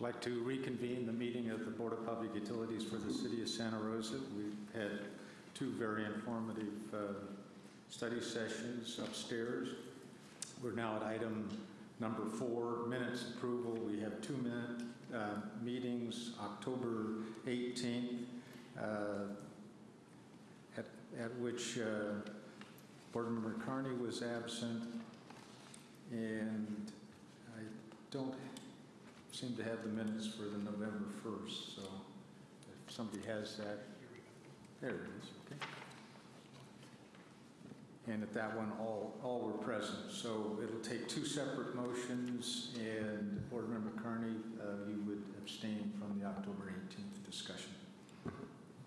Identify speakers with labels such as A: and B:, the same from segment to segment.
A: I'd like to reconvene the meeting of the Board of Public Utilities for the City of Santa Rosa. We've had two very informative uh, study sessions upstairs. We're now at item number four, minutes approval. We have two minute uh, meetings, October 18th, uh, at at which uh, Board Member Carney was absent, and I don't seem to have the minutes for the November 1st, so if somebody has that, there it is, okay. And at that one, all, all were present, so it'll take two separate motions, and Board Member Carney, uh, you would abstain from the October 18th discussion.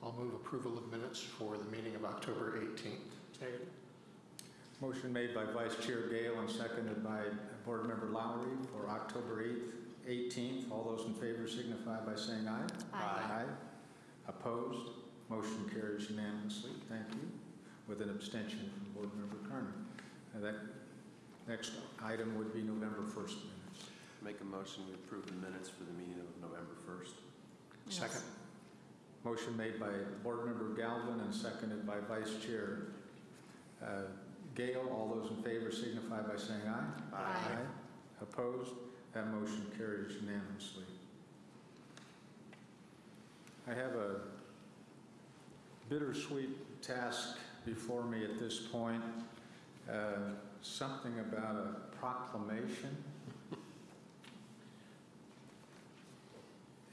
B: I'll move approval of minutes for the meeting of October 18th. Second.
A: Motion made by Vice Chair Gale and seconded by Board Member Lowry for October 8th, 18th. All those in favor signify by saying aye.
B: Aye.
A: Opposed? Motion carries unanimously. Thank you. With an abstention from Board Member Carney. Uh, That next item would be November 1st minutes.
C: Make a motion, to approve the minutes for the meeting of November 1st.
B: Second.
A: Motion made by Board Member Galvin and seconded by Vice Chair uh, Gale. All those in favor signify by saying aye.
D: Aye.
A: Opposed? That motion carries unanimously. I have a bittersweet task before me at this point, uh, something about a proclamation.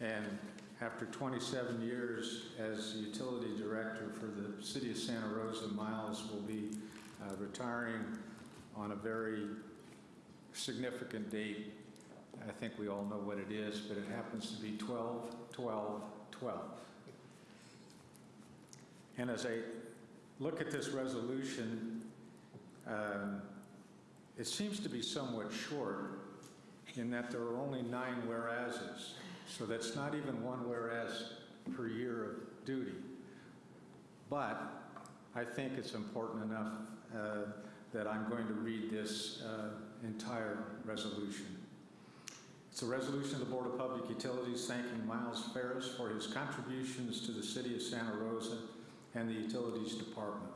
A: And after 27 years as utility director for the city of Santa Rosa, Miles will be uh, retiring on a very significant date. I think we all know what it is, but it happens to be 12, 12, 12. And as I look at this resolution, um, it seems to be somewhat short in that there are only nine whereases. So that's not even one whereas per year of duty. But I think it's important enough uh, that I'm going to read this uh, entire resolution. It's a resolution of the Board of Public Utilities thanking Miles Ferris for his contributions to the city of Santa Rosa and the Utilities Department.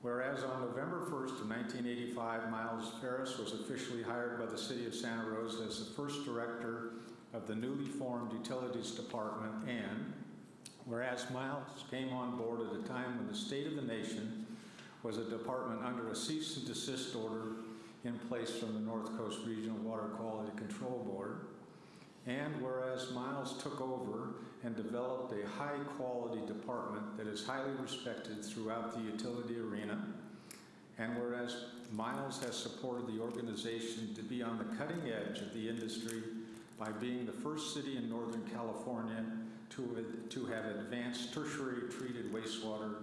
A: Whereas on November 1st of 1985, Miles Ferris was officially hired by the city of Santa Rosa as the first director of the newly formed Utilities Department and whereas Miles came on board at a time when the state of the nation was a department under a cease and desist order in place from the North Coast Regional Water Quality Control Board, and whereas Miles took over and developed a high-quality department that is highly respected throughout the utility arena, and whereas Miles has supported the organization to be on the cutting edge of the industry by being the first city in Northern California to, to have advanced tertiary treated wastewater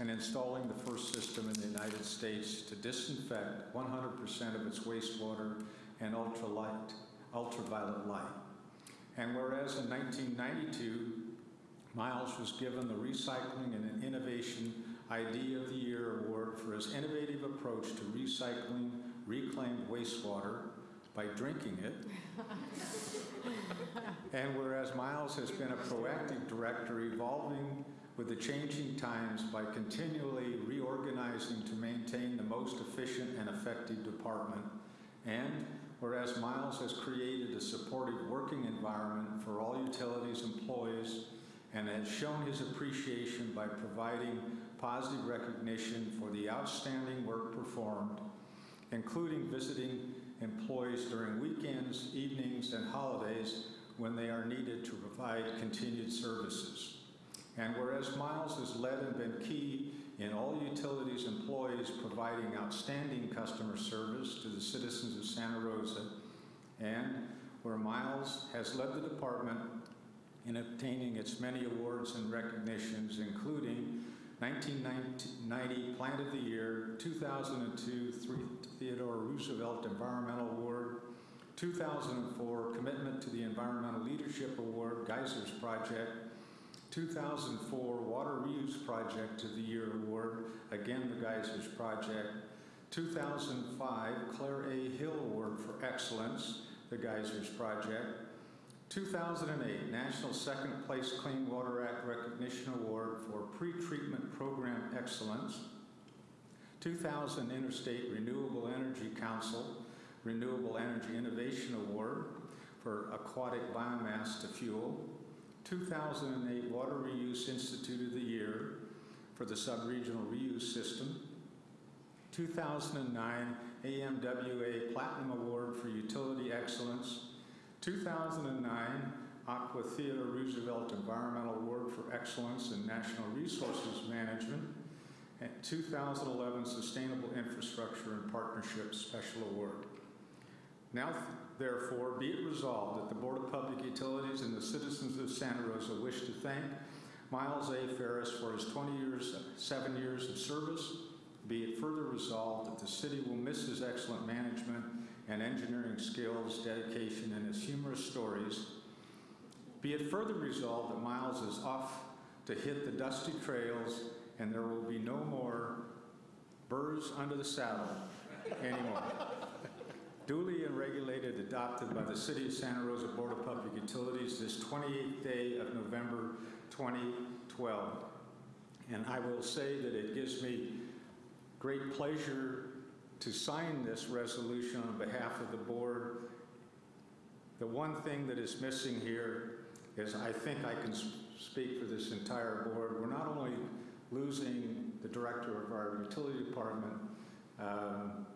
A: and installing the first system in the United States to disinfect 100% of its wastewater and ultralight, ultraviolet light. And whereas in 1992, Miles was given the Recycling and Innovation Idea of the Year Award for his innovative approach to recycling reclaimed wastewater by drinking it. and whereas Miles has been a proactive director evolving with the changing times by continually reorganizing to maintain the most efficient and effective department. And whereas Miles has created a supportive working environment for all utilities employees and has shown his appreciation by providing positive recognition for the outstanding work performed, including visiting employees during weekends, evenings, and holidays when they are needed to provide continued services. And whereas Miles has led and been key in all utilities employees providing outstanding customer service to the citizens of Santa Rosa, and where Miles has led the department in obtaining its many awards and recognitions, including 1990 Plant of the Year, 2002 Theodore Roosevelt Environmental Award, 2004 Commitment to the Environmental Leadership Award, Geysers Project, 2004 Water Reuse Project of the Year Award, again the Geysers Project, 2005 Clair A. Hill Award for Excellence, the Geysers Project, 2008 National Second Place Clean Water Act Recognition Award for Pre-Treatment Program Excellence, 2000 Interstate Renewable Energy Council Renewable Energy Innovation Award for Aquatic Biomass to Fuel, 2008 Water Reuse Institute of the Year for the Subregional Reuse System, 2009 AMWA Platinum Award for Utility Excellence, 2009 ACWA Theodore Roosevelt Environmental Award for Excellence in National Resources Management, and 2011 Sustainable Infrastructure and Partnerships Special Award. Now, therefore, be it resolved that the Board of Public Utilities and the citizens of Santa Rosa wish to thank Miles A. Ferris for his 20 years, seven years of service. Be it further resolved that the city will miss his excellent management and engineering skills, dedication, and his humorous stories. Be it further resolved that Miles is off to hit the dusty trails and there will be no more burrs under the saddle anymore. Duly and regulated, adopted by the City of Santa Rosa Board of Public Utilities this 28th day of November 2012. And I will say that it gives me great pleasure to sign this resolution on behalf of the board. The one thing that is missing here is I think I can speak for this entire board. We're not only losing the director of our utility department, um,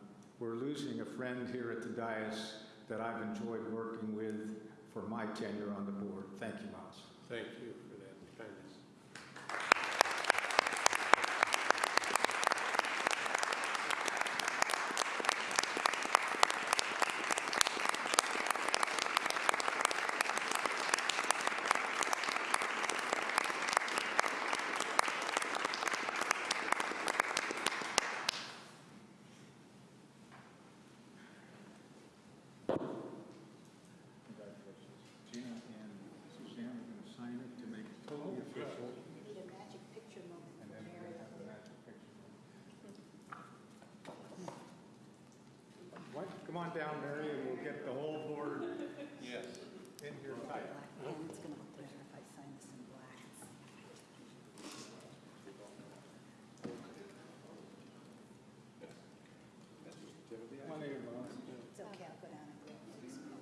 A: we're losing a friend here at the dais that I've enjoyed working with for my tenure on the board. Thank you, Miles.
E: Thank you for that kindness.
A: Come on down, Mary, and we'll get the whole board
C: Yes.
A: in here tight.
E: And it's going to look better if I sign this in black.
A: One of your moms.
E: It's okay, I'll go down and grab this.
A: Pretty soon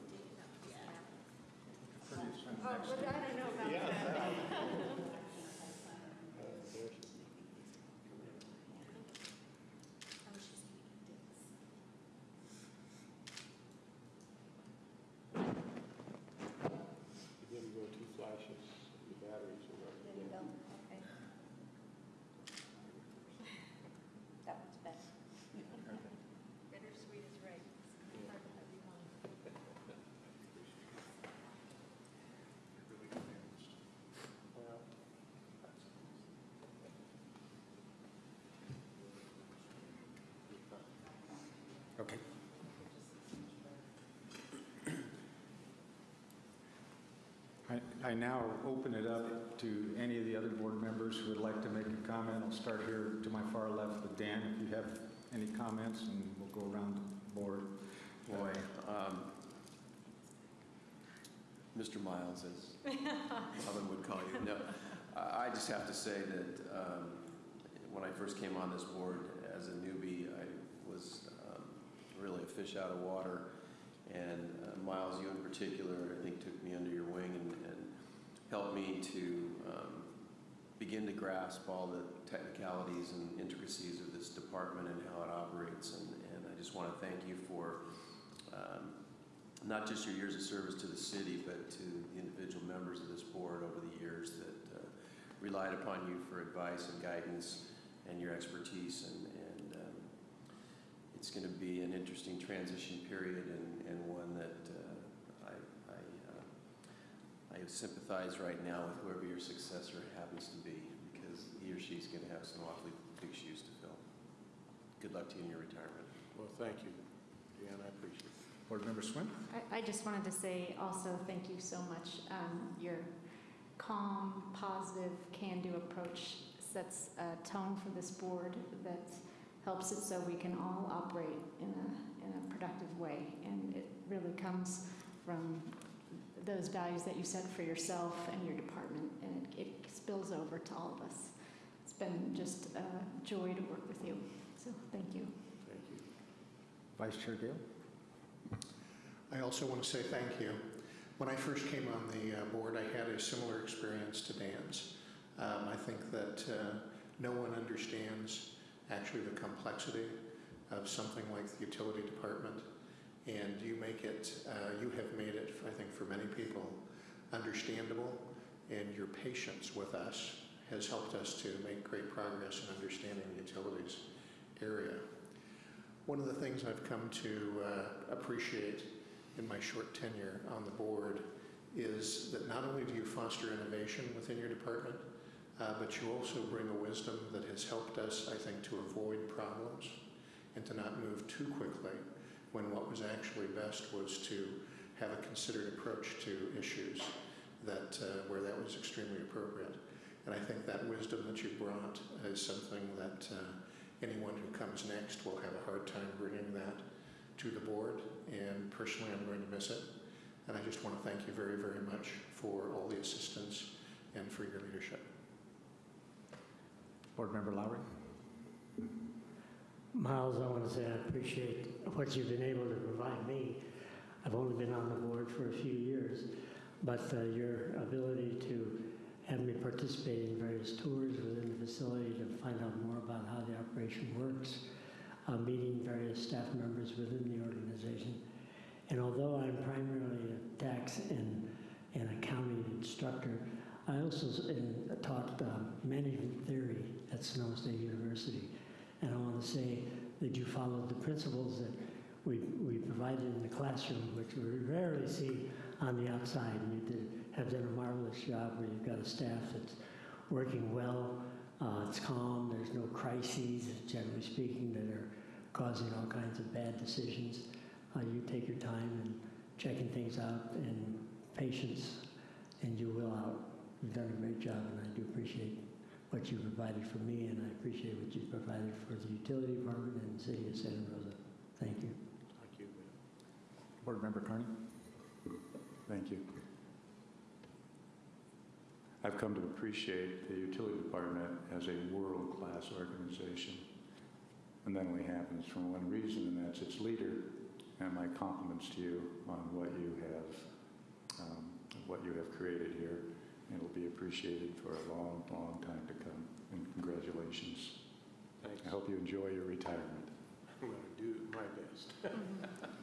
A: next
D: but I don't know about that.
F: You didn't go two flashes, the batteries are
E: There you go, okay. That one's better.
D: Bittersweet is right.
F: Well,
A: Okay. I, I now open it up to any of the other board members who would like to make a comment. I'll start here to my far left with Dan, if you have any comments, and we'll go around the board.
C: Boy, um, Mr. Miles, as Oven would call you. No, I I just have to say that um, when I first came on this board as a newbie, I was um, really a fish out of water. And uh, Miles, you in particular, I think took me under your wing and and helped me to um, begin to grasp all the technicalities and intricacies of this department and how it operates. And and I just want to thank you for um, not just your years of service to the city, but to the individual members of this board over the years that uh, relied upon you for advice and guidance and your expertise. And, and um, it's going to be an interesting transition period and, and one that I sympathize right now with whoever your successor happens to be because he or she's going to have some awfully big shoes to fill. Good luck to you in your retirement.
F: Well, thank you, Dan, I appreciate it.
A: Board Member Swin?
G: I, I just wanted to say also thank you so much. Um, your calm, positive, can-do approach sets a tone for this board that helps it so we can all operate in a, in a productive way. And it really comes from those values that you set for yourself and your department, and it, it spills over to all of us. It's been just a joy to work with you. So thank you.
F: Thank you.
A: Vice Chair Gale?
B: I also want to say thank you. When I first came on the uh, board, I had a similar experience to Dan's. Um, I think that uh, no one understands actually the complexity of something like the utility department, and you make it, uh, you have made it, I think, for many people, understandable, and your patience with us has helped us to make great progress in understanding the utilities area. One of the things I've come to uh, appreciate in my short tenure on the board is that not only do you foster innovation within your department, uh, but you also bring a wisdom that has helped us, I think, to avoid problems and to not move too quickly when what was actually best was to have a considered approach to issues that uh, where that was extremely appropriate. And I think that wisdom that you brought is something that uh, anyone who comes next will have a hard time bringing that to the board, and personally, I'm going to miss it. And I just want to thank you very, very much for all the assistance and for your leadership.
A: Board Member Lowry?
H: Miles, I want to say I appreciate what you've been able to provide me. I've only been on the board for a few years, but uh, your ability to have me participate in various tours within the facility to find out more about how the operation works, uh, meeting various staff members within the organization. And although I'm primarily a tax and, and accounting instructor, I also taught uh, management theory at Sonoma State University. And I want to say that you followed the principles that we, we provided in the classroom, which we rarely see on the outside. And you did, have done a marvelous job where you've got a staff that's working well, uh, it's calm, there's no crises, generally speaking, that are causing all kinds of bad decisions. Uh, you take your time and checking things out and patience, and you will out. You've done a great job, and I do appreciate what you provided for me, and I appreciate what you've provided for the utility department and the city of Santa Rosa. Thank you.
F: Thank you.
A: Board Member Carney?
I: Thank you. I've come to appreciate the utility department as a world-class organization. And that only happens for one reason, and that's its leader. And my compliments to you on what you have, um, what you have created here. It'll be appreciated for a long, long time to come. And congratulations.
F: Thanks.
I: I hope you enjoy your retirement.
F: I'm going to do my best.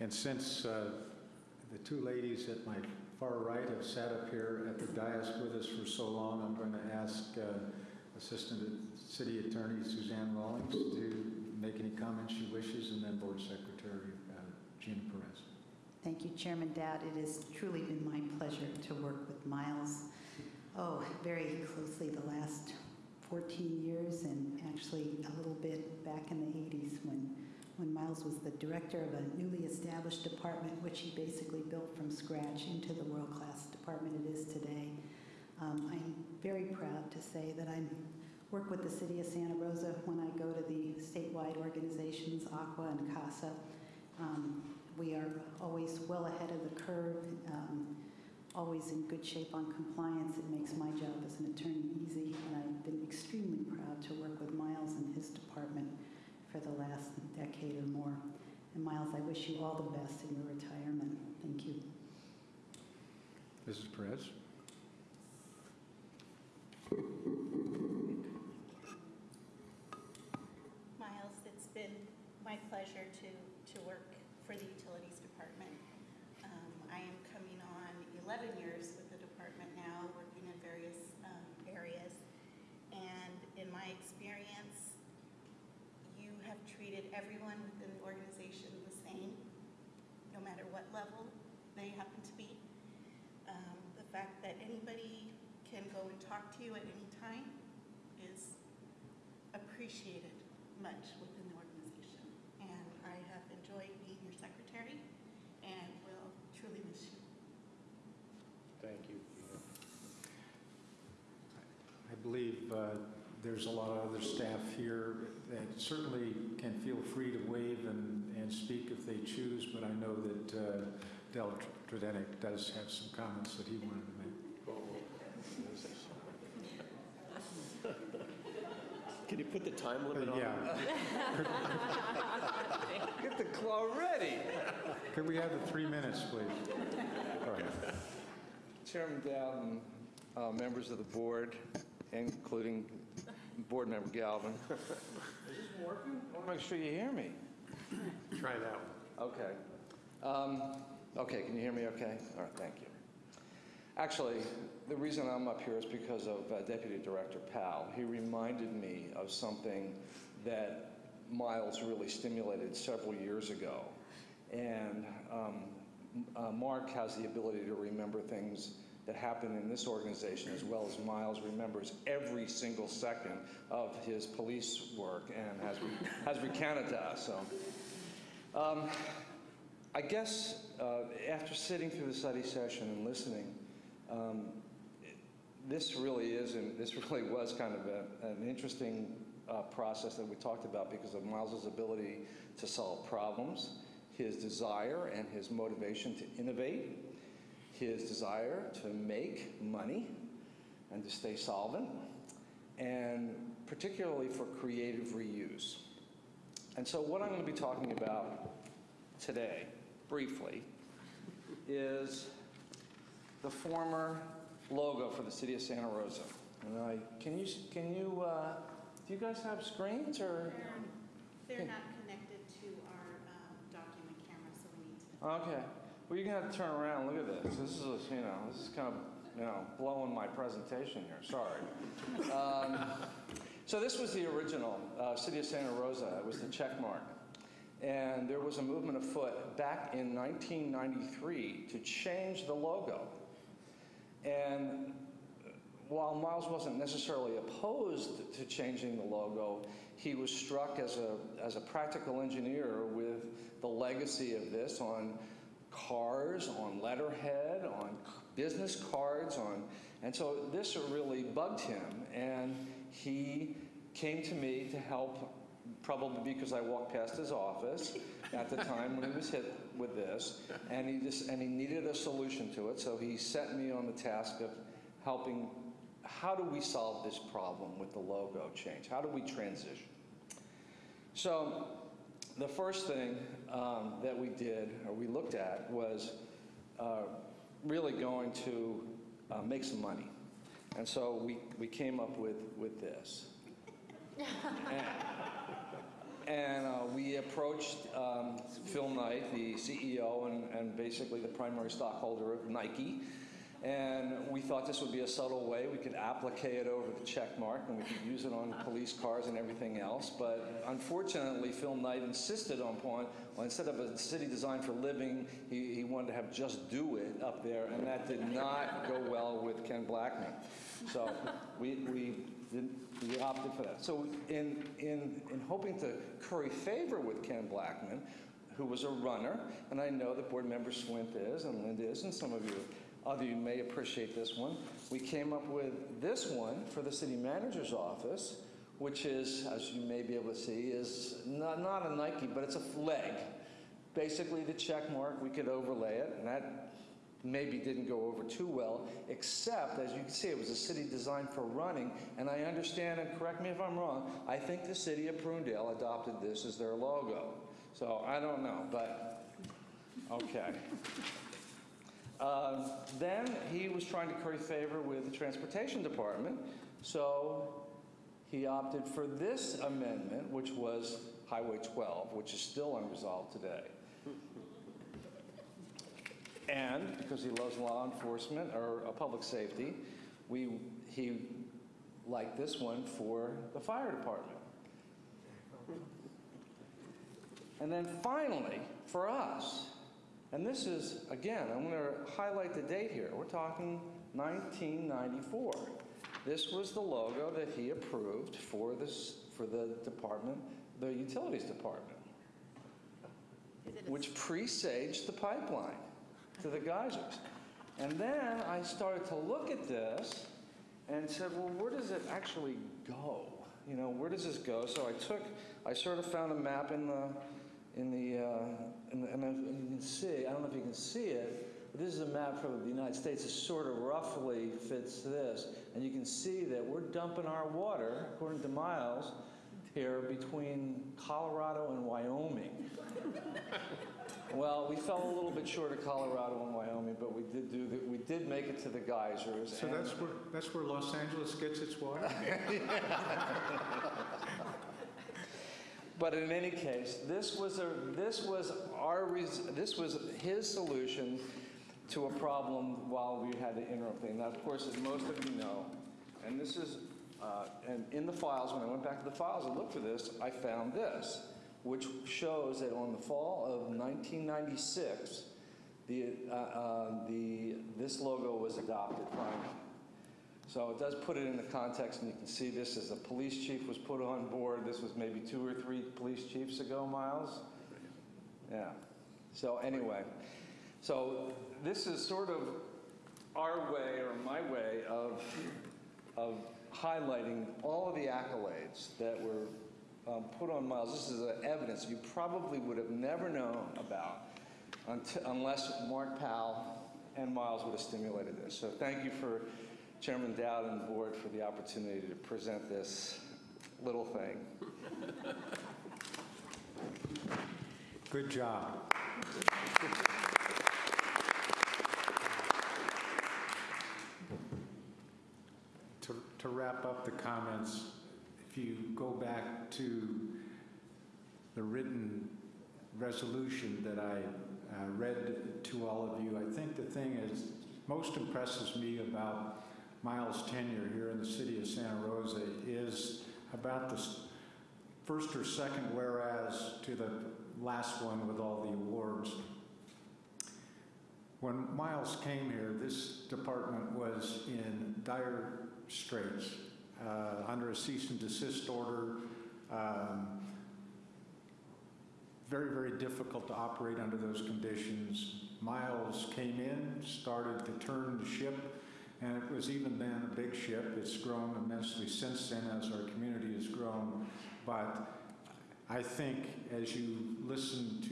A: And since uh, the two ladies at my far right have sat up here at the dais with us for so long, I'm going to ask uh, Assistant City Attorney Suzanne Rawlings to make any comments she wishes, and then Board Secretary uh, Gina Perez.
E: Thank you, Chairman Dowd. It has truly been my pleasure to work with Miles, oh, very closely the last 14 years, and actually a little bit back in the 80s when, when Miles was the director of a newly established department, which he basically built from scratch into the world-class department it is today. Um, I'm very proud to say that I work with the city of Santa Rosa when I go to the statewide organizations, ACWA and CASA. Um, we are always well ahead of the curve, um, always in good shape on compliance. It makes my job as an attorney easy, and I've been extremely proud to work with Miles and his department for the last decade or more. And Miles, I wish you all the best in your retirement. Thank you.
A: Mrs. Perez?
D: Miles, it's been my pleasure to, to work for the Utilities Department. Um, I am coming on 11 years with the department now, working in various um, areas. And in my experience, you have treated everyone within the organization the same, no matter what level they happen to be. Um, The fact that anybody can go and talk to you at any time is appreciated much within the organization. And I have enjoyed being your secretary and will truly miss you.
F: Thank you.
A: I believe uh, there's a lot of other staff here that certainly can feel free to wave and, and speak if they choose, but I know that uh, Del Tredinnick does have some comments that he wanted to make.
C: Can you put the time limit
A: Uh,
C: on?
A: Yeah.
J: Get the claw ready.
A: Could we have the three minutes, please? Go ahead.
J: Chairman Dowd and uh, members of the board, including Board Member Galvin. Is this working? I want to make sure you hear me.
F: Try that one.
J: Okay. Um, Okay, can you hear me okay? All right, thank you. Actually, the reason I'm up here is because of uh, Deputy Director Powell. He reminded me of something that Miles really stimulated several years ago. And um, uh, Mark has the ability to remember things that happen in this organization as well as Miles remembers every single second of his police work and has, has recounted to us. So, um, I guess uh, after sitting through the study session and listening, um, this really is, and this really was kind of a, an interesting uh, process that we talked about because of Miles's ability to solve problems, his desire and his motivation to innovate, his desire to make money and to stay solvent, and particularly for creative reuse. And so, what I'm going to be talking about today, briefly, is the former logo for the city of Santa Rosa. And I, can you, can you, uh, do you guys have screens or?
D: They're not connected to our um, document camera, so we need to.
J: Okay. Well, you're gonna have to turn around. Look at this. This is, a- you know, this is kind of, you know, blowing my presentation here. Sorry. Um, so this was the original uh, City of Santa Rosa. It was the check mark. And there was a movement afoot back in 1993 to change the logo. And while Miles wasn't necessarily opposed to changing the logo, he was struck as a, as a practical engineer with the legacy of this on cars, on letterhead, on business cards, on, and so this really bugged him, and he came to me to help probably because I walked past his office at the time when he was hit with this, and he just, and he needed a solution to it, so he set me on the task of helping, how do we solve this problem with the logo change? How do we transition? So the first thing um, that we did, or we looked at, was uh, really going to uh, make some money. And so we, we came up with, with this. and and, uh, we approached um, Phil Knight, the CEO and, and basically the primary stockholder of Nike. And we thought this would be a subtle way. We could applique it over the check mark and we could use it on police cars and everything else. But unfortunately, Phil Knight insisted on point, well, instead of a city designed for living, he, he wanted to have just do it up there, and that did not go well with Ken Blackman. So we, we, we opted for that. So in, in, in hoping to curry favor with Ken Blackman, who was a runner, and I know that board member Swint is, and Linda is, and some of you other you may appreciate this one. We came up with this one for the city manager's office, which is, as you may be able to see, is not, not a Nike, but it's a leg. Basically, the check mark, we could overlay it, and that maybe didn't go over too well, except, as you can see, it was a city designed for running, and I understand, and correct me if I'm wrong, I think the city of Prunedale adopted this as their logo. So I don't know, but okay. Um, then he was trying to curry favor with the transportation department, so he opted for this amendment, which was Highway 12, which is still unresolved today. And because he loves law enforcement or uh, public safety, we, he liked this one for the fire department. And then finally, for us, and this is, again, I'm going to highlight the date here. We're talking 1994. This was the logo that he approved for this for the department, the utilities department,
D: Is it a
J: which presaged the pipeline to the geysers. And then I started to look at this and said, well, where does it actually go? You know, where does this go? So I took, I sort of found a map in the, in the, uh, in the and you can see, I don't know if you can see it, but this is a map from the United States. It sort of roughly fits this. And you can see that we're dumping our water, according to Miles, here between Colorado and Wyoming. Well, we fell a little bit short of Colorado and Wyoming, but we did do the, we did make it to the geysers.
A: So
J: and-
A: that's where, that's where Los Angeles gets its water?
J: But in any case, this was a this was our res, this was his solution to a problem while we had the interim thing. Now, of course, as most of you know, and this is uh, and in the files when I went back to the files and looked for this, I found this, which shows that on the fall of 1996, the uh, uh, the this logo was adopted finally. So it does put it in the context, and you can see this as a police chief was put on board. This was maybe two or three police chiefs ago, Miles? Yeah. So anyway, so this is sort of our way or my way of, of highlighting all of the accolades that were um, put on Miles. This is evidence you probably would have never known about unless Mark Powell and Miles would have stimulated this. So thank you for Chairman Dowd and the board for the opportunity to present this little thing.
A: Good job. To, to wrap up the comments, if you go back to the written resolution that I uh, read to all of you, I think the thing is, most impresses me about Miles' tenure here in the city of Santa Rosa is about the first or second whereas to the last one with all the awards. When Miles came here, this department was in dire straits, uh, under a cease and desist order. um, Very, very difficult to operate under those conditions. Miles came in, started to turn the ship, and it was even then a big ship. It's grown immensely since then as our community has grown. But I think as you listen to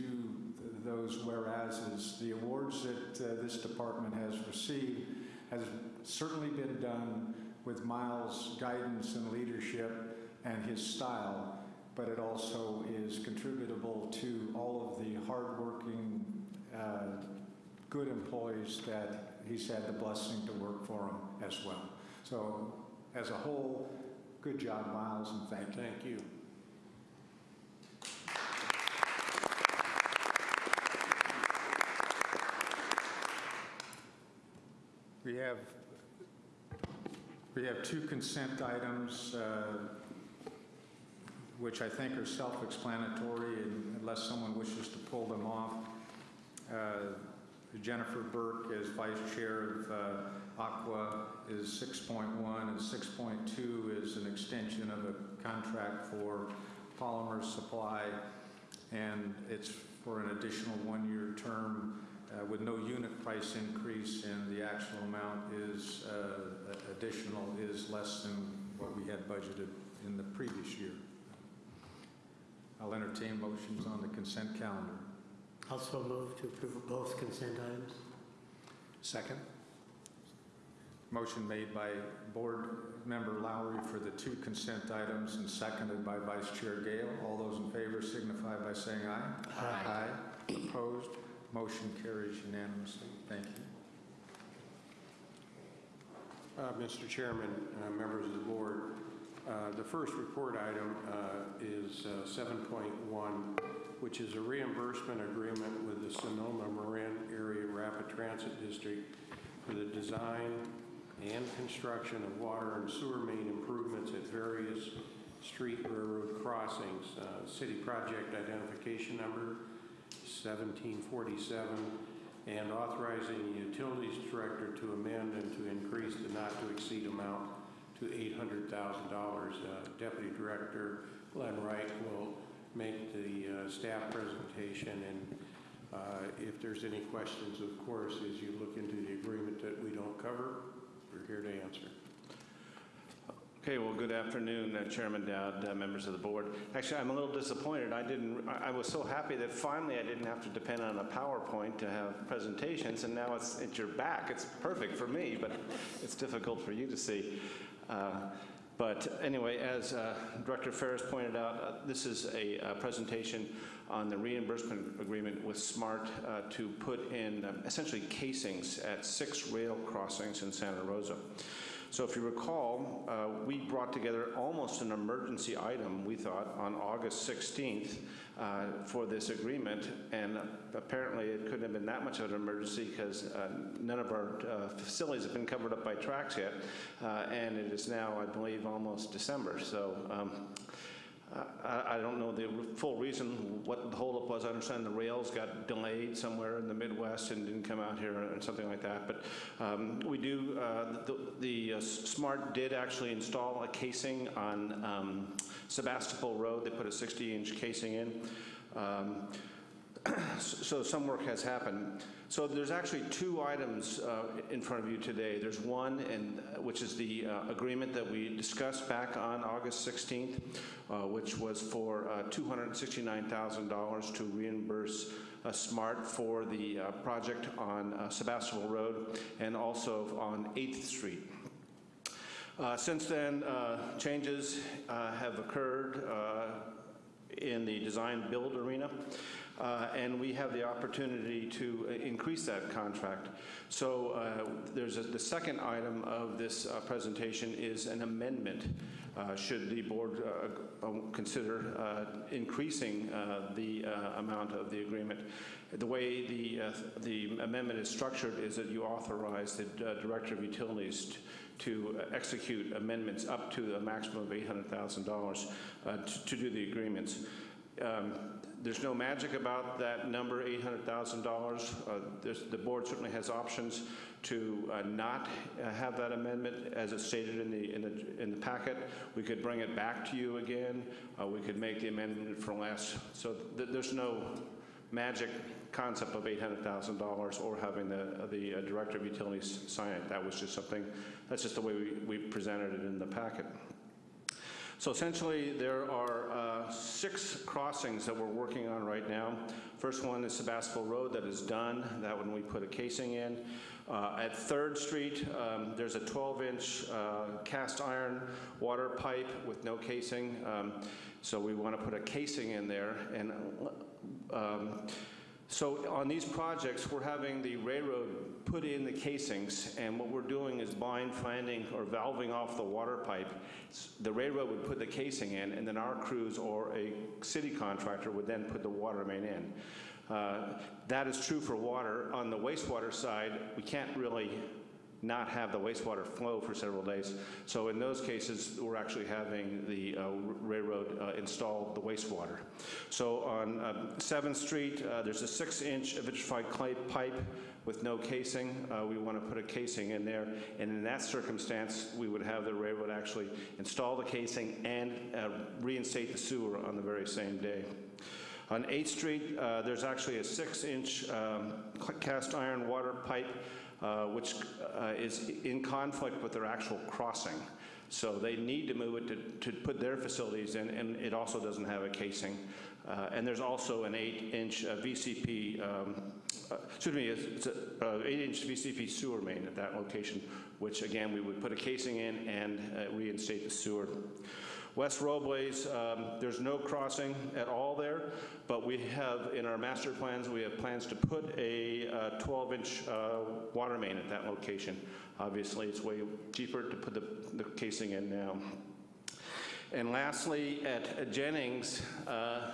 A: th- those whereases, the awards that uh, this department has received has certainly been done with Miles' guidance and leadership and his style, but it also is contributable to all of the hardworking, uh, good employees that he's had the blessing to work for him as well. So as a whole, good job, Miles, and thank you.
F: Thank you.
A: We have, we have two consent items, uh, which I think are self-explanatory unless someone wishes to pull them off. Uh, Jennifer Burke as vice chair of uh, ACWA is 6.1, and 6.2 is an extension of a contract for polymer supply, and it's for an additional one-year term uh, with no unit price increase, and the actual amount is uh, additional is less than what we had budgeted in the previous year. I'll entertain motions on the consent calendar.
H: I'll also move to approve both consent items.
B: Second?
A: Motion made by Board Member Lowry for the two consent items and seconded by Vice Chair Gale. All those in favor signify by saying aye. Aye. Opposed? Motion carries unanimously. Thank you.
F: Uh, Mr. Chairman, uh, members of the board, uh, the first report item uh, is uh, 7.1, which is a reimbursement agreement with the Sonoma Marin Area Rapid Transit District for the design and construction of water and sewer main improvements at various street railroad crossings. Uh, City project identification number 1747, and authorizing the utilities director to amend and to increase the not-to-exceed amount to $800,000. Uh, Deputy Director Glenn Wright will make the uh, staff presentation, and uh, if there's any questions, of course, as you look into the agreement that we don't cover, we're here to answer.
K: Okay, well, good afternoon, uh, Chairman Dowd, uh, members of the board. Actually, I'm a little disappointed. I didn't, I I was so happy that finally I didn't have to depend on a PowerPoint to have presentations, and now it's at your back. It's perfect for me, but it's difficult for you to see. Uh, But anyway, as uh, Director Ferris pointed out, uh, this is a uh, presentation on the reimbursement agreement with SMART to put in um, essentially casings at six rail crossings in Santa Rosa. So if you recall, uh, we brought together almost an emergency item, we thought, on August 16th uh, for this agreement, and apparently it couldn't have been that much of an emergency because uh, none of our uh, facilities have been covered up by tracks yet, uh, and it is now, I believe, almost December. So um, I I don't know the full reason what the holdup was. I understand the rails got delayed somewhere in the Midwest and didn't come out here or something like that. But um, we do, uh, the the, uh, SMART did actually install a casing on um, Sebastopol Road. They put a 60-inch casing in. Um, so some work has happened. So there's actually two items uh, in front of you today. There's one, and uh, which is the uh, agreement that we discussed back on August 16th, uh, which was for uh, $269,000 to reimburse SMART for the uh, project on Sebastopol Road and also on 8th Street. Since then, changes have occurred in the design-build arena, uh, and we have the opportunity to increase that contract. So uh, there's a- the second item of this uh, presentation is an amendment. Uh, Should the board uh, uh, consider increasing the amount of the agreement. The way the the amendment is structured is that you authorize the Director of Utilities to execute amendments up to a maximum of $800,000 uh, to to do the agreements. Um, There's no magic about that number, $800,000. Uh, The board certainly has options to uh, not uh, have that amendment as it's stated in the, in the, in the packet. We could bring it back to you again. Uh, We could make the amendment for less. So th- there's no magic concept of $800,000 or having the, the uh, Director of Utilities sign it. That was just something, that's just the way we, we presented it in the packet. So essentially, there are uh, six crossings that we're working on right now. First one is Sebastopol Road that is done. That one we put a casing in. Uh, At Third Street, um, there's a 12-inch cast iron water pipe with no casing. Um, So we want to put a casing in there. And um, so on these projects, we're having the railroad put in the casings, and what we're doing is blind flanging or valving off the water pipe. The railroad would put the casing in, and then our crews or a city contractor would then put the water main in. Uh, That is true for water. On the wastewater side, we can't really not have the wastewater flow for several days. So in those cases, we're actually having the uh, railroad uh, install the wastewater. So on uh, 7th Street, uh, there's a six-inch vitrified clay pipe with no casing. Uh, We want to put a casing in there, and in that circumstance, we would have the railroad actually install the casing and uh, reinstate the sewer on the very same day. On 8th Street, there's actually a six-inch um, cast iron water pipe, uh, which uh, is in conflict with their actual crossing. So they need to move it to, to put their facilities in, and it also doesn't have a casing. Uh, And there's also an eight-inch uh, VCP, um, uh, excuse me, it's an eight-inch VCP sewer main at that location, which again, we would put a casing in and uh, reinstate the sewer. West Robles, um, there's no crossing at all there, but we have, in our master plans, we have plans to put a 12-inch water main at that location. Obviously, it's way cheaper to put the the casing in now. And lastly, at Jennings, uh,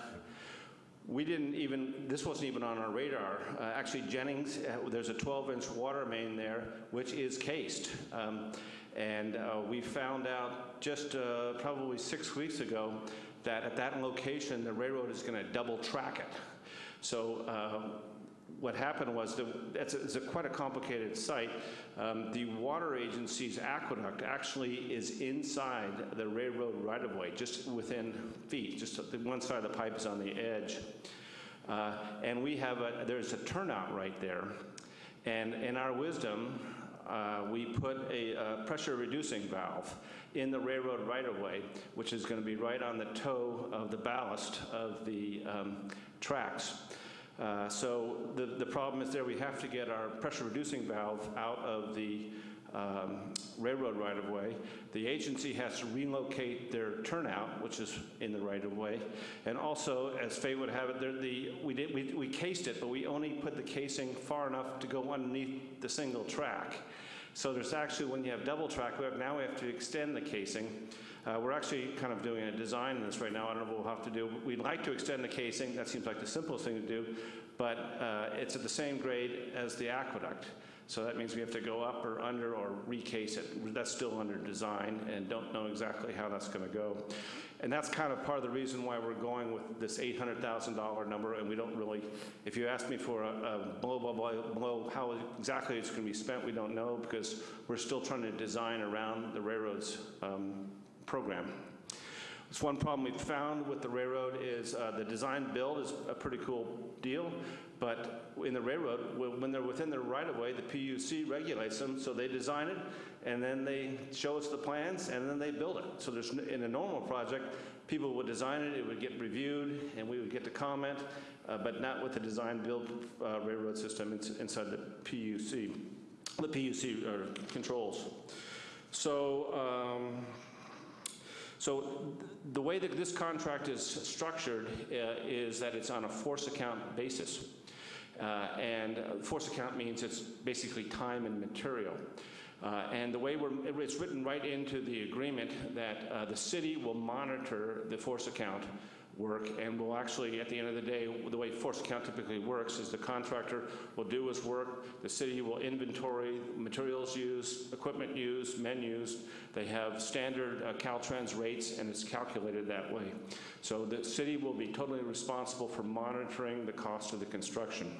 K: we didn't even, this wasn't even on our radar. Uh, Actually, Jennings, uh, there's a 12-inch water main there, which is cased. Um, And uh, we found out just uh, probably six weeks ago that at that location, the railroad is going to double track it. So uh, what happened was, the, it's, a, it's a quite a complicated site. Um, the water agency's aqueduct actually is inside the railroad right-of-way, just within feet, just one side of the pipe is on the edge. Uh, and we have a, there's a turnout right there. And in our wisdom, uh, we put a uh, pressure reducing valve in the railroad right-of-way, which is going to be right on the toe of the ballast of the um, tracks. Uh, So the, the problem is there, we have to get our pressure reducing valve out of the um, railroad right-of-way. The agency has to relocate their turnout, which is in the right-of-way. And also, as fate would have it, the, we did, we, we cased it, but we only put the casing far enough to go underneath the single track. So there's actually, when you have double track, we have, now we have to extend the casing. Uh, We're actually kind of doing a design in this right now. I don't know what we'll have to do. We'd like to extend the casing. That seems like the simplest thing to do. But uh, it's at the same grade as the aqueduct. So that means we have to go up or under or recase it. That's still under design and don't know exactly how that's going to go. And that's kind of part of the reason why we're going with this $800,000 number, and we don't really, if you ask me for a a blow, blow, blow, blow, how exactly it's going to be spent, we don't know, because we're still trying to design around the railroad's um, program. It's one problem we've found with the railroad is uh, the design build is a pretty cool deal, but in the railroad, when they're within their right-of-way, the PUC regulates them, so they design it, and then they show us the plans, and then they build it. So there's, in a normal project, people would design it, it would get reviewed, and we would get to comment, uh, but not with the design-build uh, railroad system ins- inside the PUC, the PUC uh, controls. So, um, so th- the way that this contract is structured uh, is that it's on a force account basis. Uh, And force account means it's basically time and material. Uh, And the way it's written right into the agreement that uh, the city will monitor the force account work and will actually, at the end of the day, the way force account typically works is the contractor will do his work, the city will inventory materials used, equipment used, men used. They have standard uh, Caltrans rates and it's calculated that way. So the city will be totally responsible for monitoring the cost of the construction.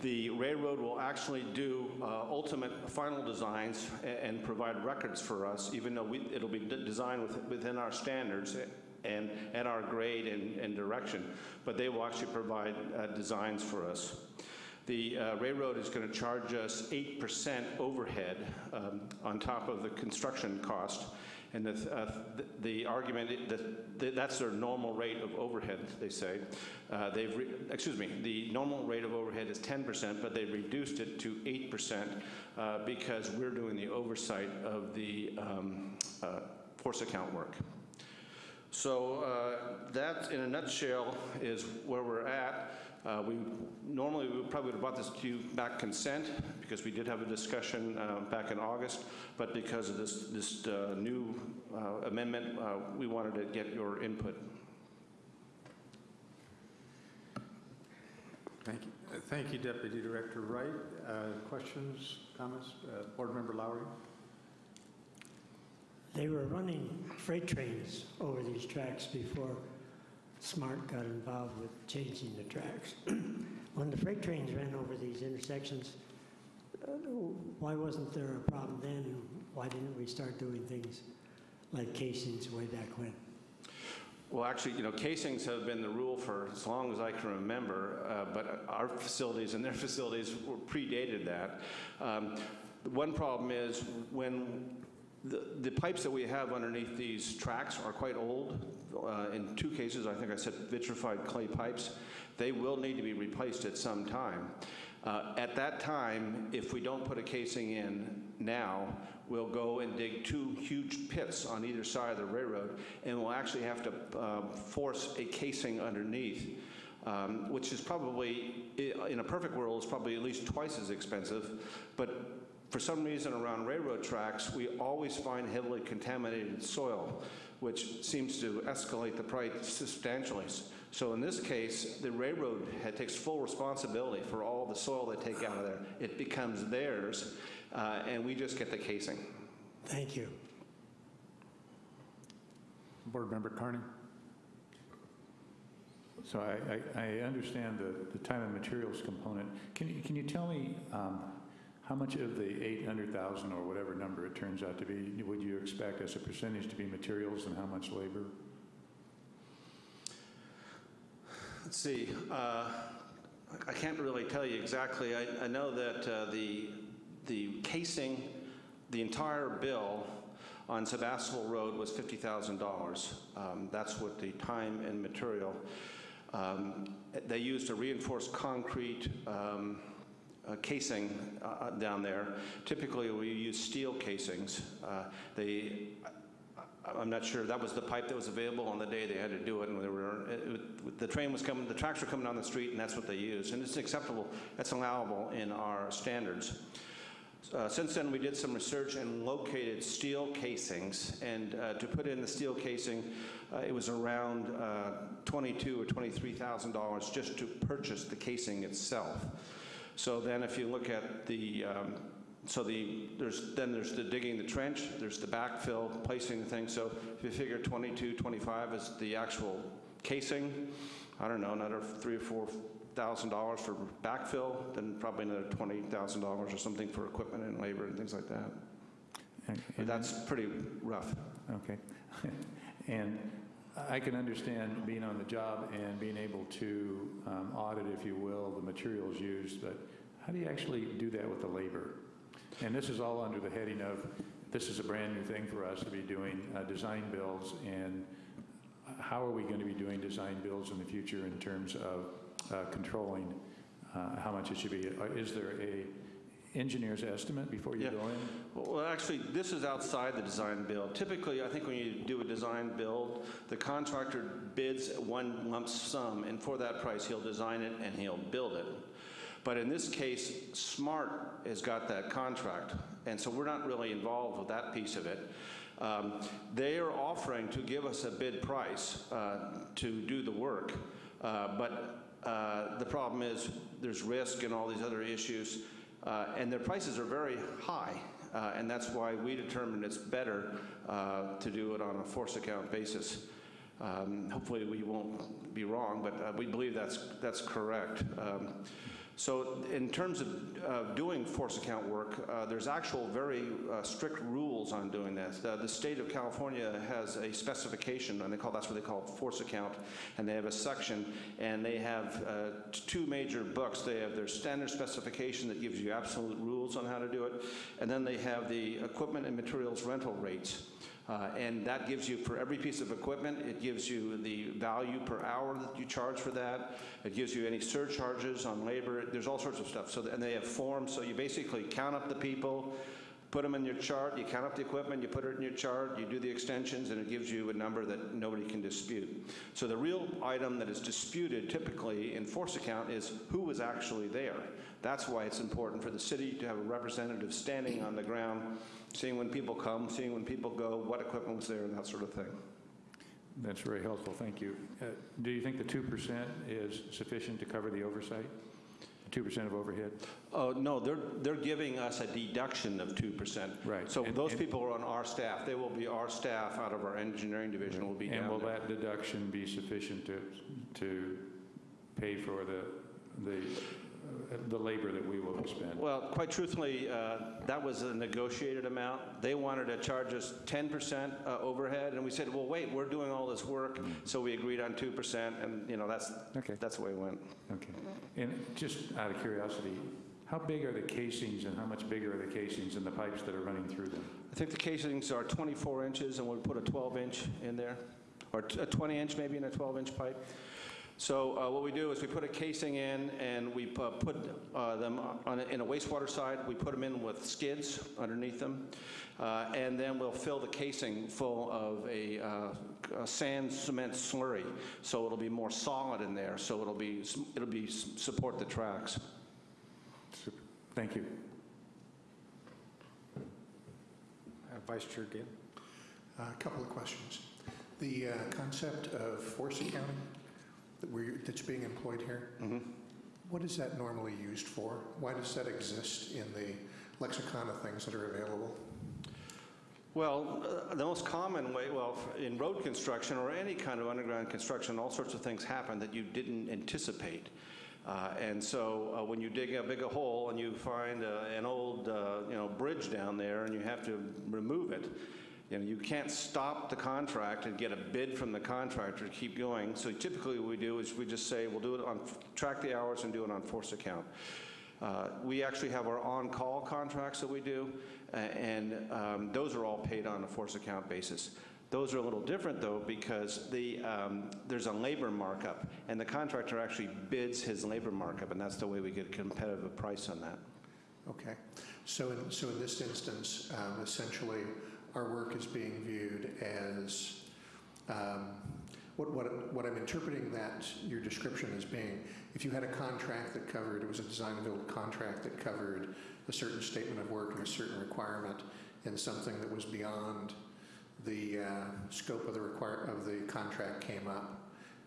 K: The railroad will actually do uh, ultimate final designs a- and provide records for us, even though we- it'll be de- designed with- within our standards and at our grade and and direction, but they will actually provide uh, designs for us. The uh, railroad is going to charge us 8% overhead um, on top of the construction cost, And the, uh, th- the argument, that, that that's their normal rate of overhead, they say. Uh, They've, excuse me, the normal rate of overhead is 10%, but they reduced it to 8% uh, because we're doing the oversight of the um, uh, force account work. So uh, that, in a nutshell, is where we're at. Uh, We, normally, we probably would have brought this to you back consent, because we did have a discussion uh, back in August, but because of this, this uh, new uh, amendment, uh, we wanted to get your input.
A: Thank you. Thank you, Deputy Director Wright. Uh, Questions, comments? Uh, Board Member Lowry?
H: They were running freight trains over these tracks before SMART got involved with changing the tracks. When the freight trains ran over these intersections, uh, why wasn't there a problem then? Why didn't we start doing things like casings way back when?
K: Well, actually, you know, casings have been the rule for as long as I can remember, uh, but our facilities and their facilities were predated that. Um, One problem is when the the pipes that we have underneath these tracks are quite old. Uh, In two cases, I think I said vitrified clay pipes. They will need to be replaced at some time. Uh, At that time, if we don't put a casing in now, we'll go and dig two huge pits on either side of the railroad, and we'll actually have to uh, force a casing underneath, um, which is probably, in a perfect world, is probably at least twice as expensive. But for some reason around railroad tracks, we always find heavily contaminated soil, which seems to escalate the price substantially. So in this case, the railroad had- takes full responsibility for all the soil they take out of there. It becomes theirs, uh, and we just get the casing.
H: Thank you.
A: Board Member Carney?
I: So I, I, I understand the, the time and materials component. Can you, can you tell me um, how much of the 800,000 or whatever number it turns out to be, would you expect as a percentage to be materials and how much labor?
K: Let's see, uh, I can't really tell you exactly. I, I know that uh, the, the casing, the entire bill on Sebastopol Road was $50,000. Um, That's what the time and material. Um, They used a reinforced concrete um, uh, casing uh, uh, down there. Typically, we use steel casings. Uh, They, I'm not sure, that was the pipe that was available on the day they had to do it, and they were, it- the train was coming, the tracks were coming down the street, and that's what they used. And it's acceptable, that's allowable in our standards. Uh, Since then, we did some research and located steel casings, and uh, to put in the steel casing, uh, it was around uh, 22 or $23,000 just to purchase the casing itself. So then if you look at the, um, so the, there's, then there's the digging the trench, there's the backfill, placing the thing, so if you figure 22, 25 is the actual casing, I don't know, another three or four thousand dollars for backfill, then probably another twenty thousand dollars or something for equipment and labor and things like that.
I: And-
K: But that's pretty rough.
I: Okay. And I can understand being on the job and being able to um, audit, if you will, the materials used, but how do you actually do that with the labor? And this is all under the heading of, this is a brand-new thing for us to be doing uh, design builds, and how are we going to be doing design builds in the future in terms of uh, controlling uh, how much it should be? Uh, Is there a engineer's estimate before you
K: Yeah.
I: go in?
K: Well, actually, this is outside the design build. Typically, I think when you do a design build, the contractor bids one lump sum, and for that price, he'll design it and he'll build it. But in this case, SMART has got that contract, and so we're not really involved with that piece of it. Um, They are offering to give us a bid price uh, to do the work, uh, but uh, the problem is, there's risk and all these other issues, uh, and their prices are very high, uh, and that's why we determined it's better uh, to do it on a force account basis. Um, Hopefully, we won't be wrong, but uh, we believe that's, that's correct. Um, So in terms of uh, doing force account work, uh, there's actual very uh, strict rules on doing this. The the state of California has a specification, and they call, that's what they call force account, and they have a section, and they have uh, two major books. They have their standard specification that gives you absolute rules on how to do it, and then they have the equipment and materials rental rates. Uh, And that gives you, for every piece of equipment, it gives you the value per hour that you charge for that. It gives you any surcharges on labor. There's all sorts of stuff. So, and they have forms, so you basically count up the people, put them in your chart, you count up the equipment, you put it in your chart, you do the extensions, and it gives you a number that nobody can dispute. So the real item that is disputed typically in force account is who was actually there. That's why it's important for the city to have a representative standing on the ground, seeing when people come, seeing when people go, what equipment was there, and that sort of thing.
I: That's very helpful, thank you. Uh, Do you think the 2% is sufficient to cover the oversight? 2% of overhead?
K: Oh, no, they're, they're giving us a deduction of 2%.
I: Right.
K: So
I: And-
K: those
I: and-
K: people are on our staff. They will be, our staff out of our engineering division will be down
I: And will
K: there.
I: that deduction be sufficient to, to pay for the, the, uh, the labor that we will expend?
K: Well, quite truthfully, uh, that was a negotiated amount. They wanted to charge us 10% uh, overhead, and we said, well, wait, we're doing all this work, so we agreed on 2%, and, you know, that's,
I: Okay.
K: that's the way it went.
I: Okay. And just out of curiosity, how big are the casings and how much bigger are the casings and the pipes that are running through them?
K: I think the casings are 24 inches, and we'll put a 12-inch in there, or a 20-inch maybe in a 12-inch pipe. So uh, what we do is we put a casing in, and we pu- put uh, them on, a- in a wastewater side, we put them in with skids underneath them, uh, and then we'll fill the casing full of a uh, a sand cement slurry, so it'll be more solid in there, so it'll be, it'll be, support the tracks.
I: Super. Thank you.
A: Uh, Vice Chair Gale?
B: A couple of questions. The uh, concept of force accounting that we're, that's being employed here, what is that normally used for? Why does that exist in the lexicon of things that are available?
K: Well, uh, the most common way, well, in road construction or any kind of underground construction, all sorts of things happen that you didn't anticipate. Uh, And so uh, when you dig a big a hole and you find uh, an old, uh, you know, bridge down there and you have to remove it, you know, you can't stop the contract and get a bid from the contractor to keep going. So typically what we do is we just say, we'll do it on, track the hours and do it on force account. Uh, We actually have our on-call contracts that we do, and um, those are all paid on a force account basis. Those are a little different, though, because the, um, there's a labor markup, and the contractor actually bids his labor markup, and that's the way we get a competitive price on that.
B: Okay. So in, so in this instance, um, essentially, our work is being viewed as, um, what, what, what I'm interpreting that your description as being, if you had a contract that covered, it was a design and build contract that covered a certain statement of work and a certain requirement, and something that was beyond the uh, scope of the require, of the contract came up,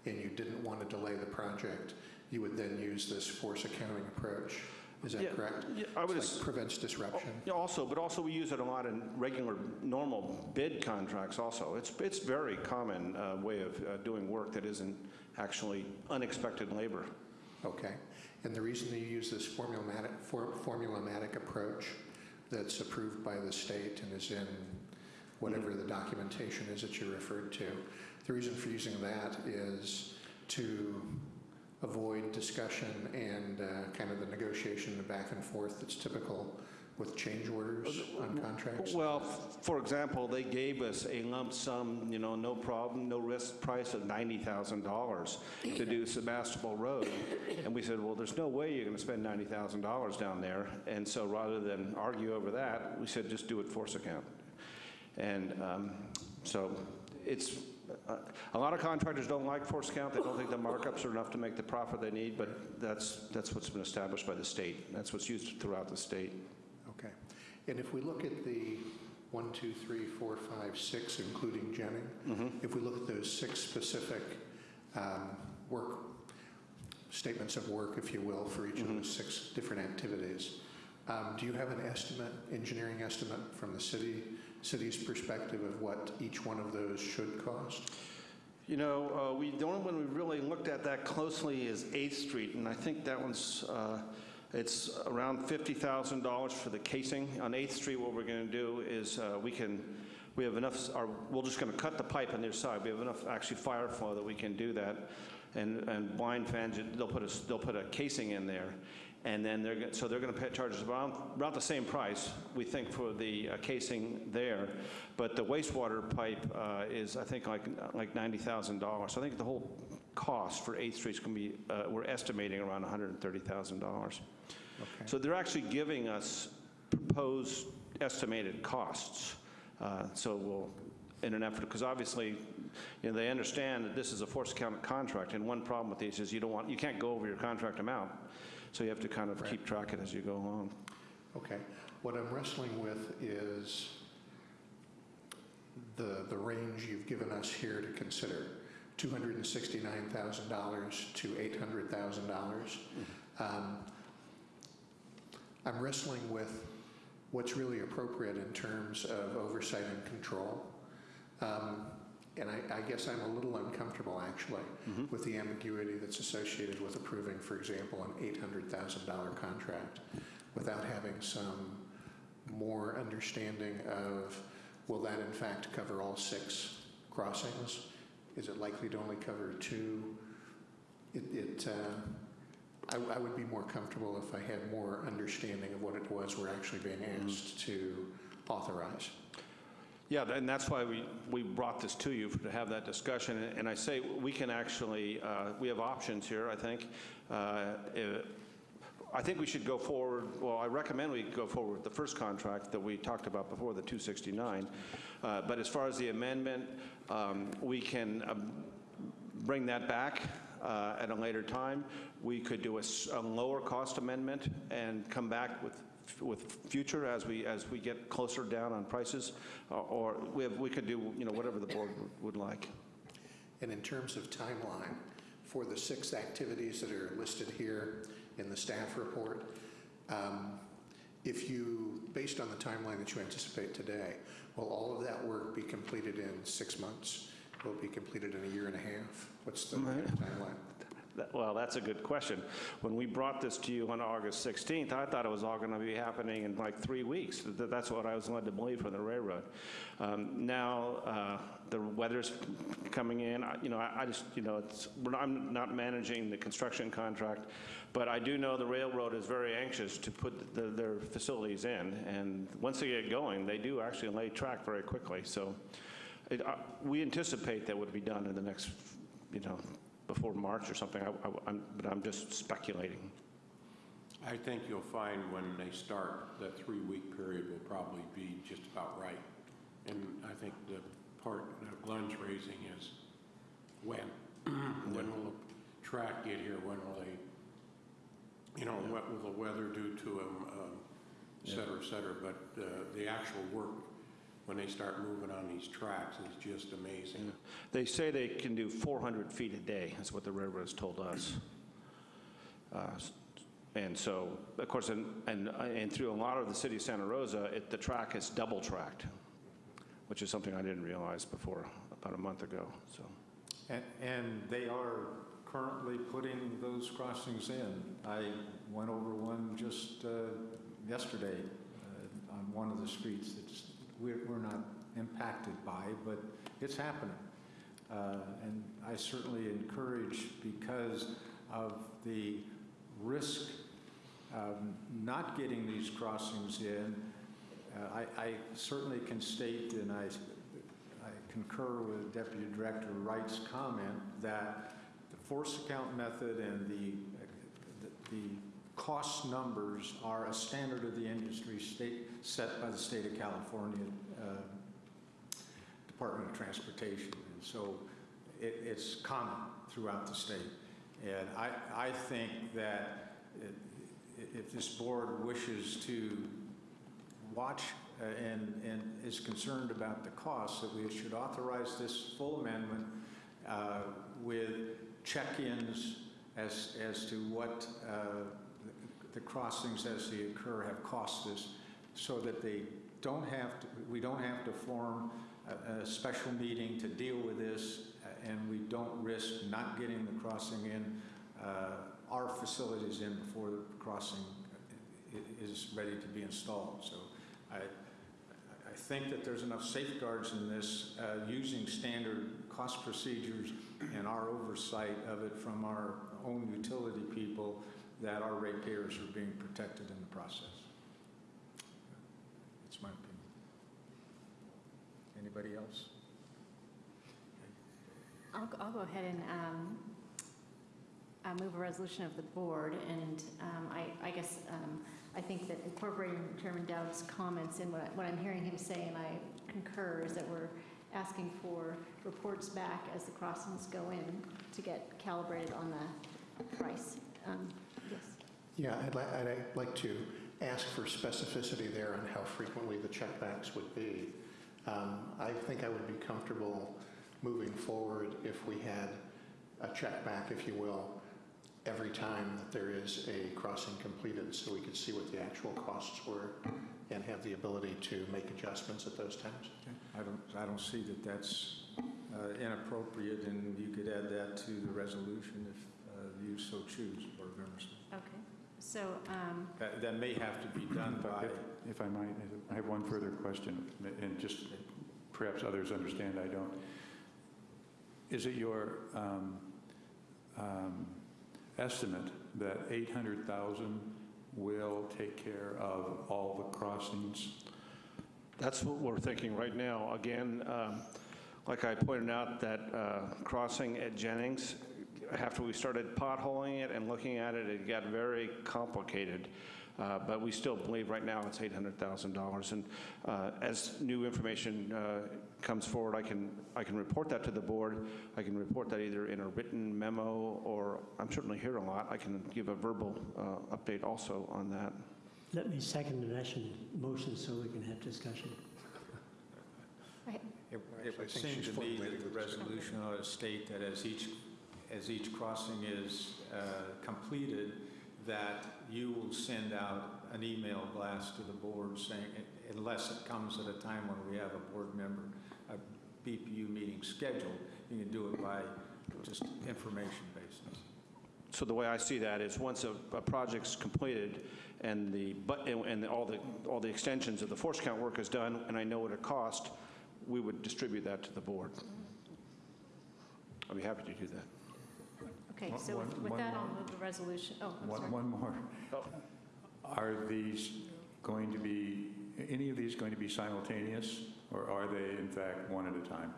B: and you didn't want to delay the project, you would then use this force accounting approach. Is
K: Yeah,
B: that correct?
K: yeah, I would
B: It's like prevents disruption.
K: Yeah, Also, but also we use it a lot in regular, normal bid contracts also. It's, it's very common uh, way of uh, doing work that isn't actually unexpected labor.
B: Okay. And the reason that you use this formulaic, for- formulaic approach that's approved by the state and is in whatever the documentation is that you referred to, the reason for using that is to avoid discussion and uh, kind of the negotiation, the back and forth that's typical with change orders on contracts?
K: Well, for example, they gave us a lump sum, you know, no problem, no risk price of $90,000 to do Sebastopol Road. And we said, well, there's no way you're going to spend $90,000 down there. And so rather than argue over that, we said, just do it force account. And um, so it's, uh, a lot of contractors don't like force count. They don't think the markups are enough to make the profit they need, but that's, that's what's been established by the state. That's what's used throughout the state.
B: Okay. And if we look at the one, two, three, four, five, six, including Jennings, if we look at those six specific um, work, statements of work, if you will, for each of those six different activities, um, do you have an estimate, engineering estimate from the city, city's perspective of what each one of those should cost?
K: You know, uh, we, the only one we really looked at that closely is 8th Street, and I think that one's, uh, it's around $50,000 for the casing. On 8th Street, what we're going to do is uh, we can, we have enough, or we're just going to cut the pipe on their side. We have enough actually fire flow that we can do that. And, and blind fans, they'll put a, they'll put a casing in there. And then they're, so they're going to charge us around, about the same price, we think, for the uh, casing there. But the wastewater pipe uh, is, I think, like, like $90,000. So I think the whole cost for 8th Street is going to be, uh, we're estimating around $130,000. So they're actually giving us proposed estimated costs. Uh, So we'll, in an effort, because obviously, you know, they understand that this is a force account contract, and one problem with these is you don't want, you can't go over your contract amount. So you have to kind of keep track of it as you go along.
B: Okay. What I'm wrestling with is the, the range you've given us here to consider, $269,000 to $800,000. Um, I'm wrestling with what's really appropriate in terms of oversight and control. Um, And I, I guess I'm a little uncomfortable, actually, with the ambiguity that's associated with approving, for example, an $800,000 contract without having some more understanding of, will that in fact cover all six crossings? Is it likely to only cover two? It, it, uh, I, I would be more comfortable if I had more understanding of what it was we're actually being asked to authorize.
K: Yeah, and that's why we, we brought this to you, to have that discussion. And- I say, we can actually, uh, we have options here, I think. Uh, eh, I think we should go forward, well, I recommend we go forward with the first contract that we talked about before, the 269. Uh, But as far as the amendment, um, we can um, bring that back uh, at a later time. We could do a lower cost amendment and come back with, with future as we, as we get closer down on prices, or- or we have, we could do, you know, whatever the board would- like.
B: And in terms of timeline, for the six activities that are listed here in the staff report, um, if you, based on the timeline that you anticipate today, will all of that work be completed in six months? Will it be completed in a year and a half? What's the timeline?
K: Well, that's a good question. When we brought this to you on August 16th, I thought it was all going to be happening in like three weeks. Th- That's what I was led to believe from the railroad. Um, Now, uh, the weather's coming in, I- you know, I I just, you know, not- I'm not managing the construction contract, but I do know the railroad is very anxious to put the- their facilities in, and once they get going, they do actually lay track very quickly. So it- uh, we anticipate that would be done in the next, you know, before March or something, I- I- I'm- but I'm just speculating.
F: I think you'll find when they start, that three-week period will probably be just about right. And I think the part that Glenn's raising is when? When will the track get here? When will they, you know, what will the weather do to them, um, et cetera, et cetera. But uh, the actual work, when they start moving on these tracks, is just amazing.
K: They say they can do 400 feet a day, that's what the railroad's told us. Uh, And so, of course, and, and and through a lot of the city of Santa Rosa, it, the track is double-tracked, which is something I didn't realize before, about a month ago, so.
A: And, and they are currently putting those crossings in. I went over one just uh, yesterday uh, on one of the streets that's, we're, we're not impacted by, but it's happening. Uh, And I certainly encourage, because of the risk of not getting these crossings in, uh, I, I certainly can state, and I, I concur with Deputy Director Wright's comment, that the force account method and the, the the cost numbers are a standard of the industry state, set by the state of California uh, Department of Transportation. And so it, it's common throughout the state. And I, I think that it- if this board wishes to watch uh, and, and is concerned about the costs, that we should authorize this full amendment uh, with check-ins as, as to what uh, the crossings as they occur have cost us, so that they don't have to, we don't have to form a, a special meeting to deal with this, uh, and we don't risk not getting the crossing in, uh, our facilities in before the crossing is ready to be installed. So I, I think that there's enough safeguards in this, uh, using standard cost procedures and our oversight of it from our own utility people, that our ratepayers are being protected in the process. That's my opinion. Anybody else?
G: I'll, I'll go ahead and um, uh, move a resolution of the board, and um, I, I guess, um, I think that incorporating Chairman Dowd's comments in what, I- what I'm hearing him say, and I concur, is that we're asking for reports back as the crossings go in to get calibrated on the price. Um.
B: Yeah, I'd like, I'd like to ask for specificity there on how frequently the checkbacks would be. Um, I think I would be comfortable moving forward if we had a checkback, if you will, every time that there is a crossing completed, so we could see what the actual costs were and have the ability to make adjustments at those times.
A: I don't, I don't see that that's uh, inappropriate, and you could add that to the resolution if uh, you so choose, Board.
G: So, um,
A: That, that may have to be done
I: If-
A: by,
I: If I might, I have one further question, and just perhaps others understand I don't. Is it your um, um, estimate that 800,000 will take care of all the crossings?
K: That's what we're thinking right now. Again, um, like I pointed out, that uh, crossing at Jennings, after we started potholing it and looking at it, it got very complicated. Uh, But we still believe right now it's $800,000. And uh, as new information uh, comes forward, I can, I can report that to the board. I can report that either in a written memo, or I'm certainly here a lot. I can give a verbal uh, update also on that.
H: Let me second the motion, motion so we can have discussion.
A: it it
B: Actually,
A: would seem to me that the
B: the
A: resolution ought to state that as each, as each crossing is uh, completed, that you will send out an email blast to the board saying, unless it comes at a time when we have a board member, a BPU meeting scheduled, you can do it by just information basis.
K: So the way I see that is, once a, a project's completed and the, but, and all the, all the extensions of the force count work is done, and I know what it cost, we would distribute that to the board. I'd be happy to do that.
G: Okay,
I: One-
G: so with-
I: one-
G: with
I: one
G: that, I'll
I: more.
G: move the resolution. Oh, I'm
I: One
G: sorry.
I: one more. Are these going to be, any of these going to be simultaneous, or are they in fact one at a time?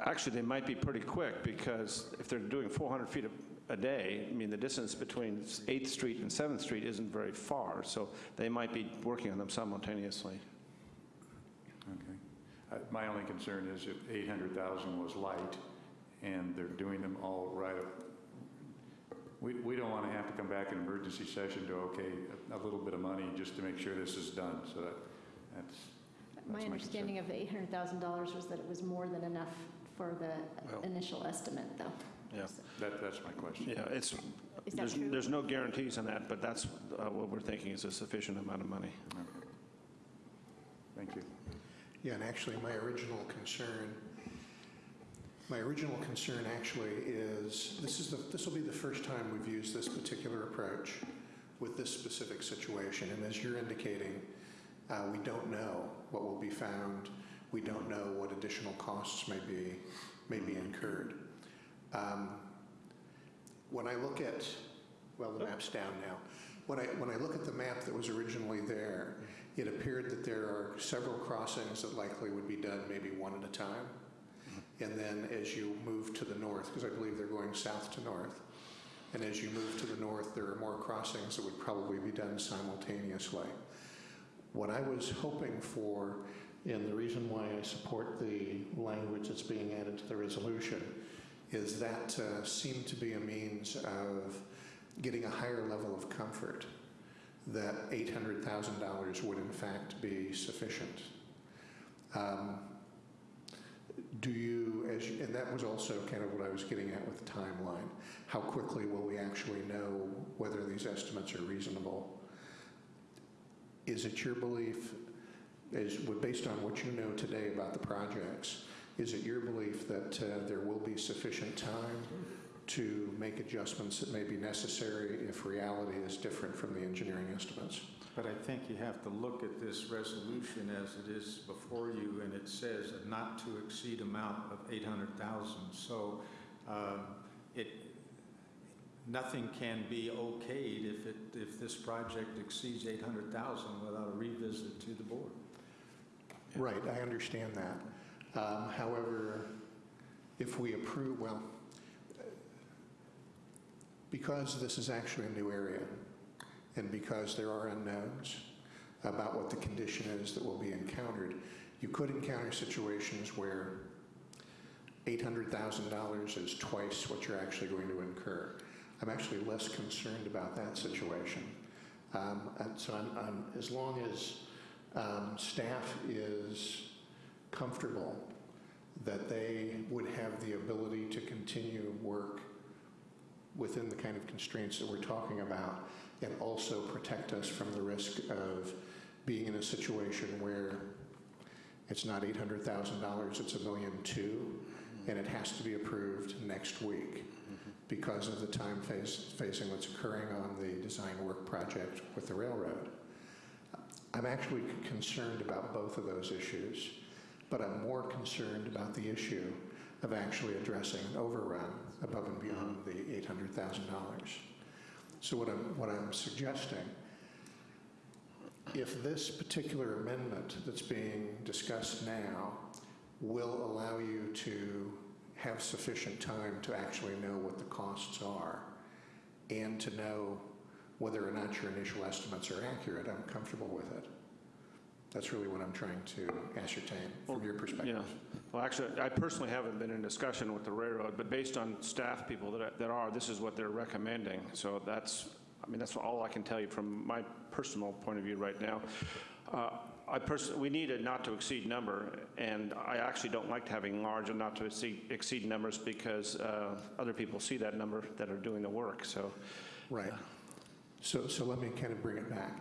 K: Actually, they might be pretty quick, because if they're doing 400 feet a, a day, I mean, the distance between 8th Street and 7th Street isn't very far, so they might be working on them simultaneously.
I: Okay. Uh, My only concern is if 800,000 was light and they're doing them all right up, we, we don't want to have to come back in emergency session to, okay, a a little bit of money just to make sure this is done. So that, that's,
G: My
I: That's my
G: understanding of the $800,000 was that it was more than enough for the
K: Well-
G: initial estimate, though.
K: Yeah.
G: So-
I: that, that's my question.
K: Yeah, it's,
G: Is that
K: there's,
G: true?
K: there's no guarantees on that, but that's uh, what we're thinking is a sufficient amount of money.
I: Okay. Thank you.
B: Yeah, and actually, my original concern, my original concern actually is, this is the, this will be the first time we've used this particular approach with this specific situation. And as you're indicating, uh, we don't know what will be found. We don't know what additional costs may be, may be incurred. Um, When I look at, well, the map's down now. When I, when I look at the map that was originally there, it appeared that there are several crossings that likely would be done maybe one at a time. And then as you move to the north, because I believe they're going south to north, and as you move to the north, there are more crossings that would probably be done simultaneously. What I was hoping for, and the reason why I support the language that's being added to the resolution, is that uh, seemed to be a means of getting a higher level of comfort that $800,000 would in fact be sufficient. Um, Do you, as, you- and that was also kind of what I was getting at with the timeline. How quickly will we actually know whether these estimates are reasonable? Is it your belief, is, based on what you know today about the projects, is it your belief that uh, there will be sufficient time to make adjustments that may be necessary if reality is different from the engineering estimates?
A: But I think you have to look at this resolution as it is before you, and it says a not to exceed amount of 800,000. So um, it, nothing can be okayed if it, if this project exceeds 800,000 without a revisit to the board.
B: Right, I understand that. Um, However, if we approve, well, because this is actually a new area, and because there are unknowns about what the condition is that will be encountered, you could encounter situations where $800,000 is twice what you're actually going to incur. I'm actually less concerned about that situation. Um, and So I'm, I'm, as long as um, staff is comfortable that they would have the ability to continue work within the kind of constraints that we're talking about and also protect us from the risk of being in a situation where it's not $800,000, it's a million two, and it has to be approved next week because of the time phase, phasing that's occurring on the design work project with the railroad. I'm actually concerned about both of those issues, but I'm more concerned about the issue of actually addressing an overrun above and beyond the $800,000. So what I'm, what I'm suggesting, if this particular amendment that's being discussed now will allow you to have sufficient time to actually know what the costs are and to know whether or not your initial estimates are accurate, I'm comfortable with it. That's really what I'm trying to ascertain from your perspective.
K: Yeah. Well, actually, I personally haven't been in discussion with the railroad, but based on staff people that that are, this is what they're recommending. So that's, I mean, that's all I can tell you from my personal point of view right now. Uh, I personally, we need a not to exceed number, and I actually don't like having large and not to exceed, exceed numbers because uh, other people see that number that are doing the work, so.
B: Right. So, so let me kind of bring it back.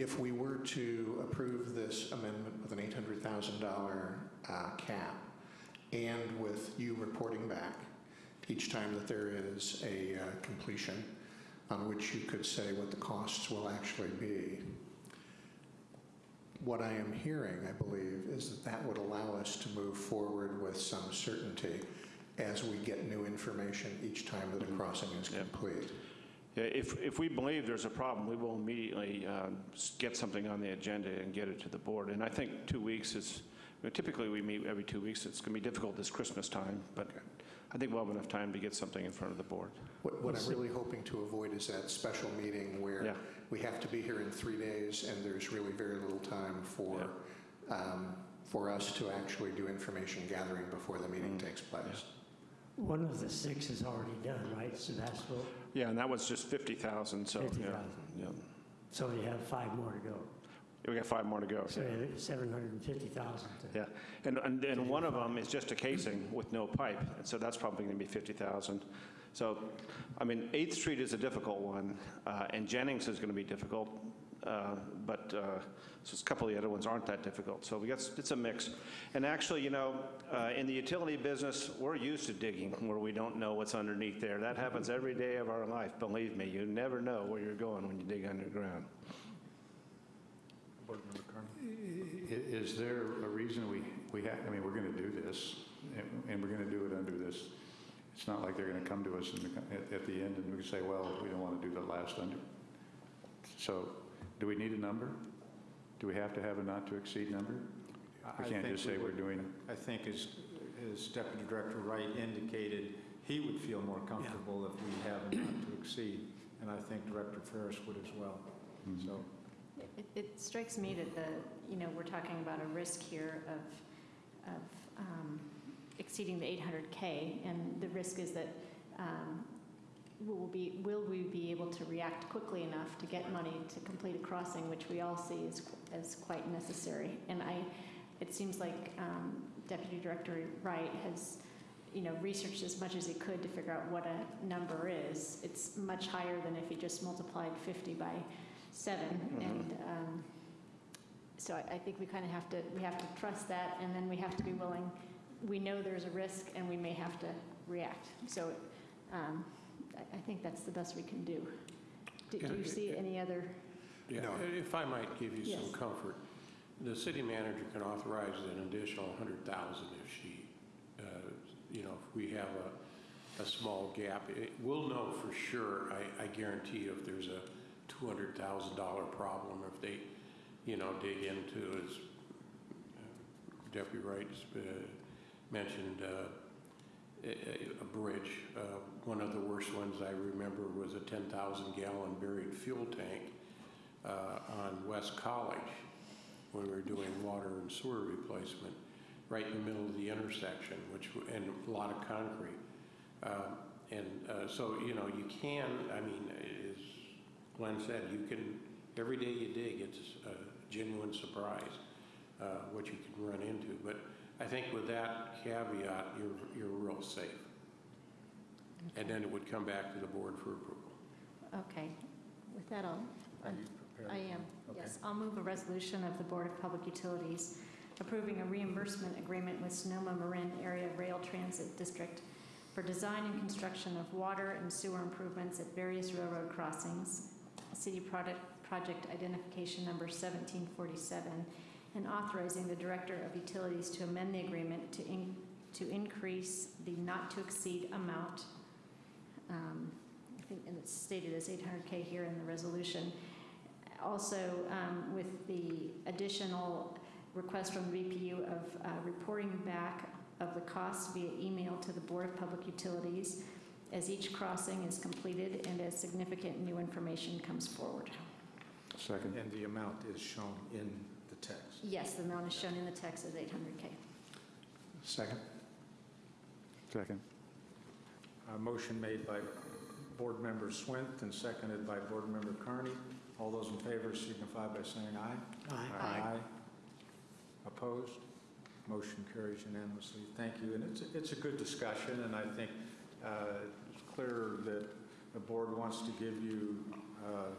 B: If we were to approve this amendment with an $800,000 uh, cap and with you reporting back each time that there is a uh, completion on which you could say what the costs will actually be, what I am hearing, I believe, is that that would allow us to move forward with some certainty as we get new information each time that a crossing is complete.
K: If, if we believe there's a problem, we will immediately uh, get something on the agenda and get it to the board. And I think two weeks is, I mean, typically we meet every two weeks. It's going to be difficult this Christmas time, but I think we'll have enough time to get something in front of the board.
B: What what I'm really hoping to avoid is that special meeting
K: Yeah.
B: where we have to be here in three days and there's really very little time for, um, for us to actually do information gathering before the meeting
K: Mm.
B: takes place.
H: One of the six is already done, right, Sebastopol?
K: Yeah, and that was just 50,000, so, yeah.
H: 50,000.
K: yeah.
H: So you have five more to go.
K: We got five more to go.
H: So
K: yeah.
H: 750,000 to...
K: Yeah, and, and, and one of them is just a casing with no pipe, and so that's probably going to be 50,000. So, I mean, 8th Street is a difficult one, uh, and Jennings is going to be difficult, uh, but, uh, so a couple of the other ones aren't that difficult. So we got, it's a mix. And actually, you know, uh, in the utility business, we're used to digging where we don't know what's underneath there. That happens every day of our life, believe me. You never know where you're going when you dig underground.
A: Board Member Carney?
I: Is there a reason we, we have, I mean, we're going to do this, and- and we're going to do it under this, it's not like they're going to come to us in the, at, at the end and we can say, well, we don't want to do the last under. So, do we need a number? Do we have to have a not-to-exceed number? We
A: I
I: can't
A: think
I: just say we're
A: would-
I: doing,
A: I think as, as Deputy Director Wright indicated, he would feel more comfortable if we have a not to exceed, and I think Director Ferris would as well.
I: Mhm.
A: So,
G: It, it strikes me that the, you know, we're talking about a risk here of, of um, exceeding the 800K, and the risk is that um, will be, will we be able to react quickly enough to get money to complete a crossing, which we all see as, as quite necessary? And I, it seems like um, Deputy Director Wright has, you know, researched as much as he could to figure out what a number is. It's much higher than if he just multiplied 50 by seven,
K: Mhm.
G: and um, so I, I think we kind of have to, we have to trust that, and then we have to be willing, we know there's a risk, and we may have to react. So um, I, I think that's the best we can do. Do do you see any other,
F: Yeah,
B: No.
F: if I might give you some comfort, the city manager can authorize an additional 100,000 if she, uh, you know, if we have a, a small gap. It- We'll know for sure, I, I guarantee you, if there's a $200,000 problem, if they, you know, dig into, as uh, Deputy Wright uh, mentioned, uh, a, bridge. Uh, One of the worst ones I remember was a 10,000 gallon buried fuel tank uh, on West College when we were doing water and sewer replacement, right in the middle of the intersection, which, and a lot of concrete. Um, And uh, so, you know, you can, I mean, as Glenn said, you can, every day you dig, it's a genuine surprise uh, what you can run into. But I think with that caveat, you're, you're real safe. And then it would come back to the board for approval.
G: Okay, with that, I'll,
A: Are you prepared?
G: I am,
A: Okay.
G: yes. I'll move a resolution of the Board of Public Utilities approving a reimbursement agreement with Sonoma Marin Area Rail Transit District for design and construction of water and sewer improvements at various railroad crossings, city product, project identification number 1747, and authorizing the Director of Utilities to amend the agreement to, in- to increase the not-to-exceed amount um, I think, and it's stated as 800K here in the resolution. Also, um, with the additional request from the BPU of uh, reporting back of the costs via email to the Board of Public Utilities as each crossing is completed and as significant new information comes forward.
I: Second.
A: And the amount is shown in the text.
G: Yes, the amount is shown in the text as 800K.
B: Second?
I: Second.
A: A motion made by Board Member Swint and seconded by Board Member Carney. All those in favor signify by saying aye.
G: Aye. Aye.
A: Opposed? Motion carries unanimously. Thank you. And it's, it's a good discussion, and I think uh, it's clear that the board wants to give you uh,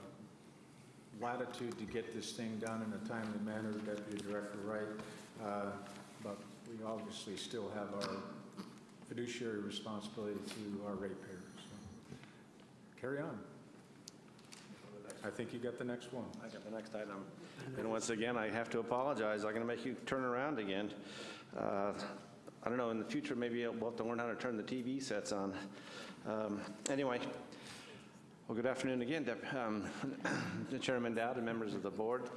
A: latitude to get this thing done in a timely manner, Deputy Director Wright. Uh, But we obviously still have our fiduciary responsibility to our ratepayers. So, Carry on. I think you got the next one.
K: I got the next item. And once again, I have to apologize. I'm going to make you turn around again. Uh, I don't know, in the future, maybe we'll have to learn how to turn the TV sets on. Um, Anyway, well, good afternoon again, um, Chairman Dowd and members of the board.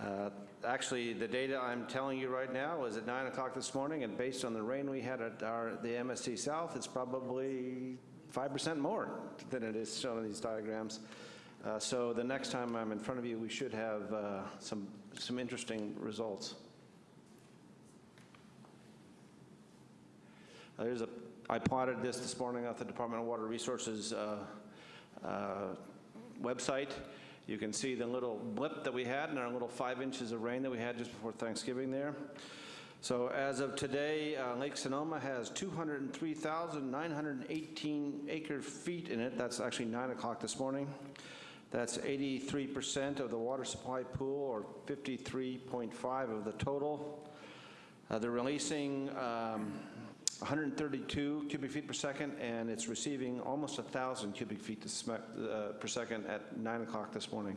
K: Uh, Actually, the data I'm telling you right now is at 9 o'clock this morning, and based on the rain we had at our, the MSC South, it's probably 5% more than it is shown in these diagrams. Uh, So the next time I'm in front of you, we should have uh, some, some interesting results. Uh, There's a, I plotted this this morning off the Department of Water Resources uh, website. You can see the little blip that we had and our little five inches of rain that we had just before Thanksgiving there. So as of today, uh, Lake Sonoma has 203,918 acre feet in it. That's actually 9 o'clock this morning. That's 83% of the water supply pool, or 53.5 of the total. Uh, They're releasing um, 132 cubic feet per second, and it's receiving almost 1,000 cubic feet uh, per second at 9 o'clock this morning.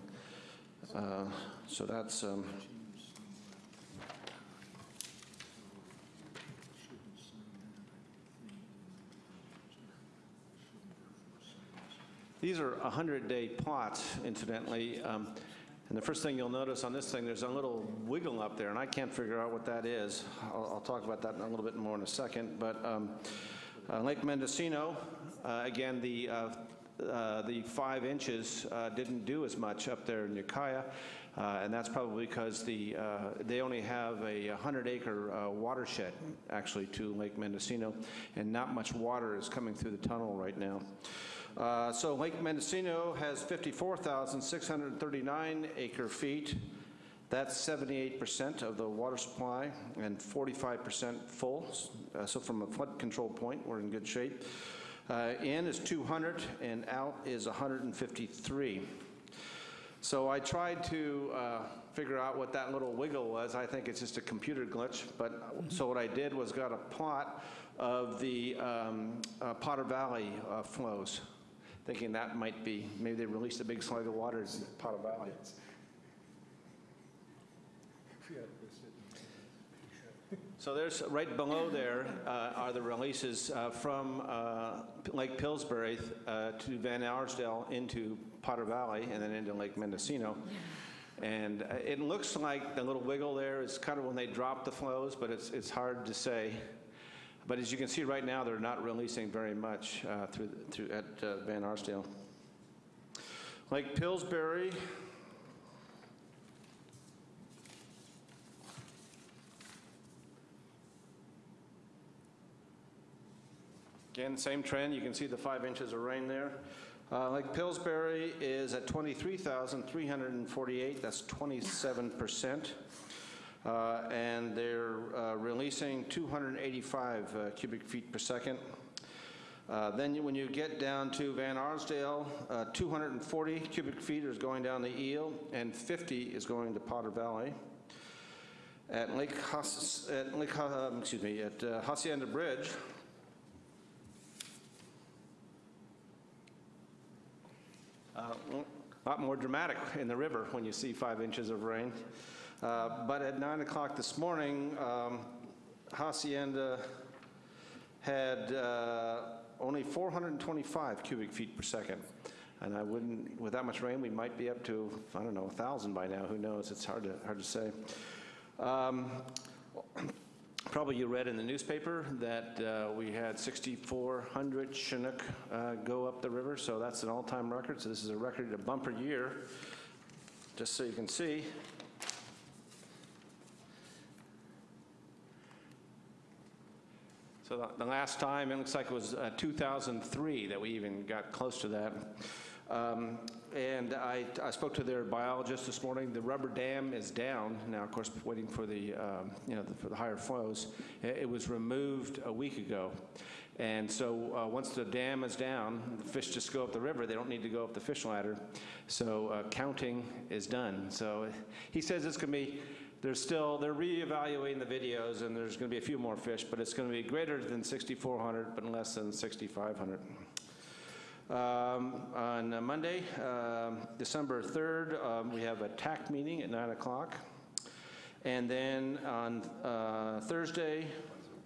K: Uh, So that's, um, These are 100-day plots, incidentally. Um, And the first thing you'll notice on this thing, there's a little wiggle up there, and I can't figure out what that is. I'll I'll talk about that in a little bit more in a second. But um, uh, Lake Mendocino, uh, again, the, uh, uh, the five inches uh, didn't do as much up there in Ukiah, uh, and that's probably because the, they only have a 100-acre watershed, actually, to Lake Mendocino, and not much water is coming through the tunnel right now. Uh, So Lake Mendocino has 54,639 acre feet. That's 78% of the water supply and 45% full. Uh, So from a flood control point, we're in good shape. Uh, In is 200 and out is 153. So I tried to uh, figure out what that little wiggle was. I think it's just a computer glitch, but, so what I did was got a plot of the um, uh, Potter Valley uh, flows, thinking that might be, maybe they released a big slug of water in Potter Valley. So there's, right below there uh, are the releases uh, from uh, Lake Pillsbury uh, to Van Arsdale into Potter Valley and then into Lake Mendocino. And uh, it looks like the little wiggle there is kind of when they drop the flows, but it's, it's hard to say. But as you can see right now, they're not releasing very much uh, through, through at uh, Van Arsdale. Lake Pillsbury, Again, same trend. You can see the five inches of rain there. Uh, Lake Pillsbury is at 23,348. That's 27%. Uh, and they're uh, releasing 285 uh, cubic feet per second. Uh, then when you get down to Van Arsdale, uh, 240 cubic feet is going down the Eel, and 50 is going to Potter Valley. At Lake, Hass- at Lake, um, excuse me, at uh, Hacienda Bridge, Uh, A lot more dramatic in the river when you see five inches of rain. Uh, But at 9 o'clock this morning, um, Hacienda had uh, only 425 cubic feet per second. And I wouldn't, with that much rain, we might be up to, I don't know, 1,000 by now, who knows? It's hard to, hard to say. Um, Probably you read in the newspaper that uh, we had 6,400 Chinook uh, go up the river, so that's an all-time record. So this is a record, a bumper year, just so you can see. The- the last time, it looks like it was uh, 2003 that we even got close to that. Um, And I I spoke to their biologist this morning. The rubber dam is down now, of course, waiting for the, um, you know, the- for the higher flows. It it was removed a week ago. And so uh, once the dam is down, the fish just go up the river. They don't need to go up the fish ladder. So uh, counting is done. So he says it's going to be, there's still, they're reevaluating the videos, and there's going to be a few more fish, but it's going to be greater than 6,400, but less than 6,500. Um, On Monday, um, December 3rd, um, we have a TAC meeting at 9 o'clock. And then on uh, Thursday,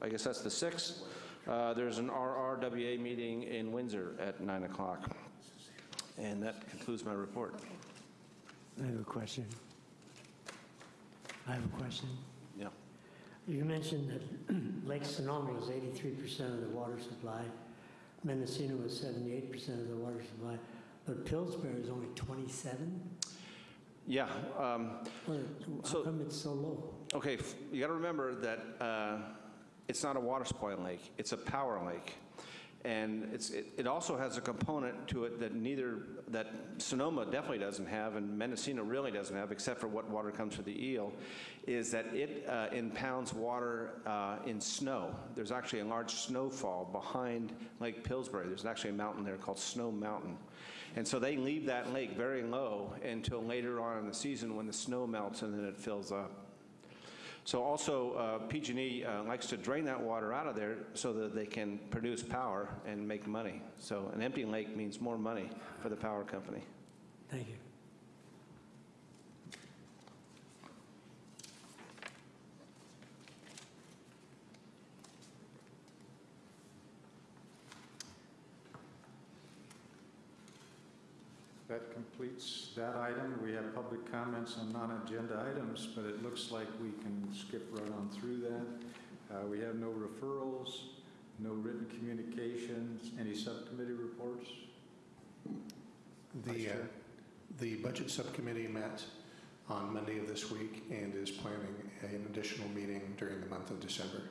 K: I guess that's the 6th, uh, there's an RRWA meeting in Windsor at 9 o'clock. And that concludes my report.
H: I have a question. I have a question.
K: Yeah.
H: You mentioned that Lake Sonoma was 83% of the water supply, Mendocino was 78% of the water supply, but Pillsbury is only 27?
K: Yeah, um,
H: Well, How
K: So-
H: come it's so low?
K: Okay, you got to remember that uh, it's not a water supply lake, it's a power lake. And it's, it it also has a component to it that neither, that Sonoma definitely doesn't have, and Mendocino really doesn't have, except for what water comes from the eel, is that it uh, impounds water uh, in snow. There's actually a large snowfall behind Lake Pillsbury. There's actually a mountain there called Snow Mountain. And so they leave that lake very low until later on in the season when the snow melts and then it fills up. So also, uh, PG&E uh, likes to drain that water out of there so that they can produce power and make money. So an empty lake means more money for the power company.
H: Thank you.
A: That completes that item. We have public comments on non-agenda items, but it looks like we can skip right on through that. Uh, We have no referrals, no written communications, any subcommittee reports?
B: The, uh, the Budget Subcommittee met on Monday of this week and is planning an additional meeting during the month of December.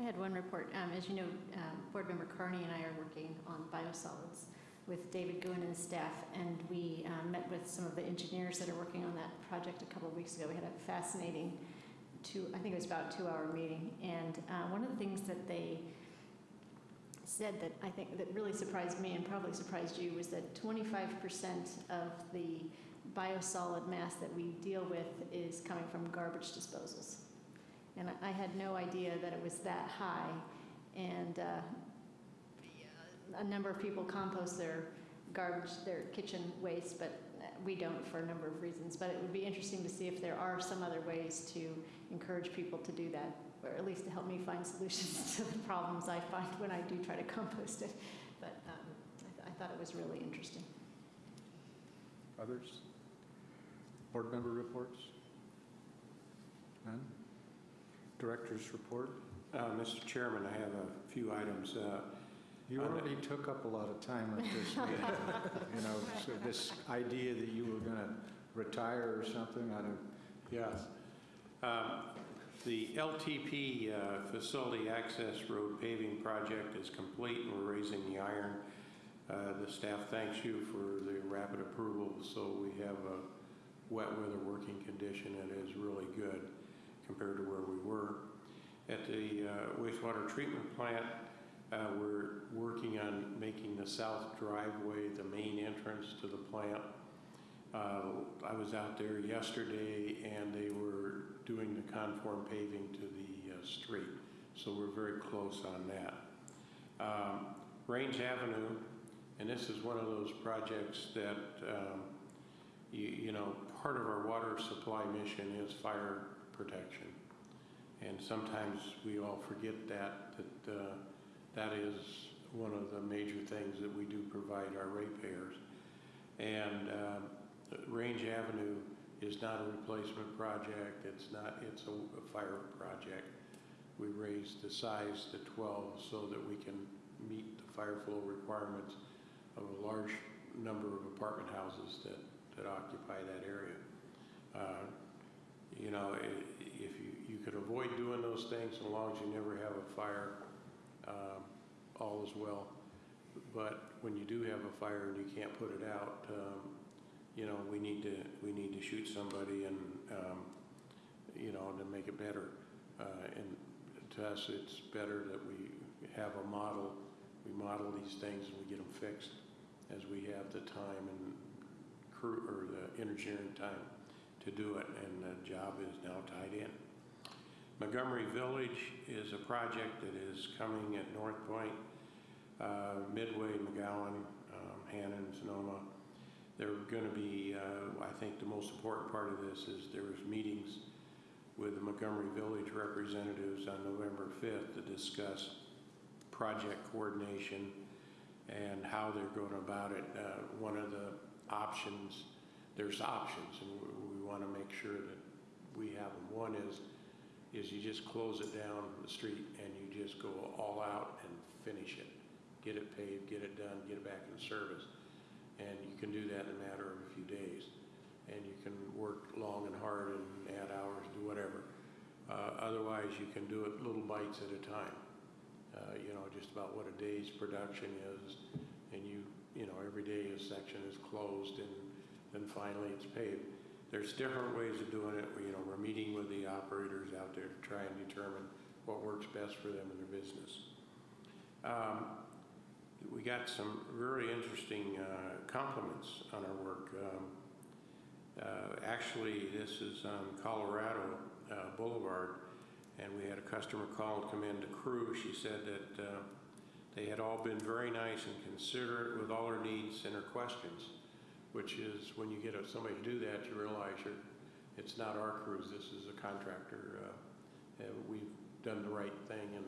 G: I had one report. Um, As you know, um, Board Member Carney and I are working on biosolids with David Goodwin and staff, and we um, met with some of the engineers that are working on that project a couple of weeks ago. We had a fascinating two, I think it was about two-hour meeting, and uh, one of the things that they said that I think that really surprised me and probably surprised you was that 25% of the biosolid mass that we deal with is coming from garbage disposals. And I- I had no idea that it was that high. And uh, a number of people compost their garbage, their kitchen waste, but we don't for a number of reasons, but it would be interesting to see if there are some other ways to encourage people to do that, or at least to help me find solutions to the problems I find when I do try to compost it. But um, I th- I thought it was really interesting.
A: Others? Board member reports? None? Director's report?
F: Uh, Mr. Chairman, I have a few items. Uh,
A: You already took up a lot of time with this meeting. You know, so this idea that you were going to retire or something, I don't,
F: Yes. Um, The LTP uh, Facility Access Road paving project is complete, and we're raising the iron. Uh, The staff thanks you for the rapid approval, so we have a wet weather working condition that is really good compared to where we were. At the uh, wastewater treatment plant, uh, we're working on making the south driveway the main entrance to the plant. Uh, I was out there yesterday and they were doing the conform paving to the uh, street, so we're very close on that. Um, Range Avenue, and this is one of those projects that, um, you, you know, part of our water supply mission is fire protection. And sometimes we all forget that, that uh, that is one of the major things that we do provide our ratepayers. And um, Range Avenue is not a replacement project, it's not, it's a a fire project. We raised the size to 12 so that we can meet the fire flow requirements of a large number of apartment houses that, that occupy that area. Uh, You know, if you, you could avoid doing those things, so long as you never have a fire, um, all is well. But when you do have a fire and you can't put it out, um, you know, we need to, we need to shoot somebody and, um, you know, to make it better. Uh, And to us, it's better that we have a model, we model these things and we get them fixed as we have the time and crew, or the engineering time to do it, and the job is now tied in. Montgomery Village is a project that is coming at North Point, uh, Midway, McGowan, um, Hannon, Sonoma. They're going to be, uh, I think the most important part of this is there was meetings with the Montgomery Village representatives on November 5th to discuss project coordination and how they're going about it. Uh, One of the options, there's options, and we- we want to make sure that we have them. One is, is you just close it down the street and you just go all out and finish it. Get it paved, get it done, get it back in service. And you can do that in a matter of a few days. And you can work long and hard and add hours, do whatever. Uh, Otherwise, you can do it little bites at a time. Uh, You know, just about what a day's production is. And you, you know, every day a section is closed and then finally it's paved. There's different ways of doing it. We, You know, we're meeting with the operators out there to try and determine what works best for them and their business. Um, We got some very interesting uh, compliments on our work. Um, uh, Actually, this is on Colorado uh, Boulevard, and we had a customer call and come in to crew. She said that uh, they had all been very nice and considerate with all her needs and her questions, which is, when you get somebody to do that, you realize you're, it's not our crews, this is a contractor. uh, We've done the right thing, and,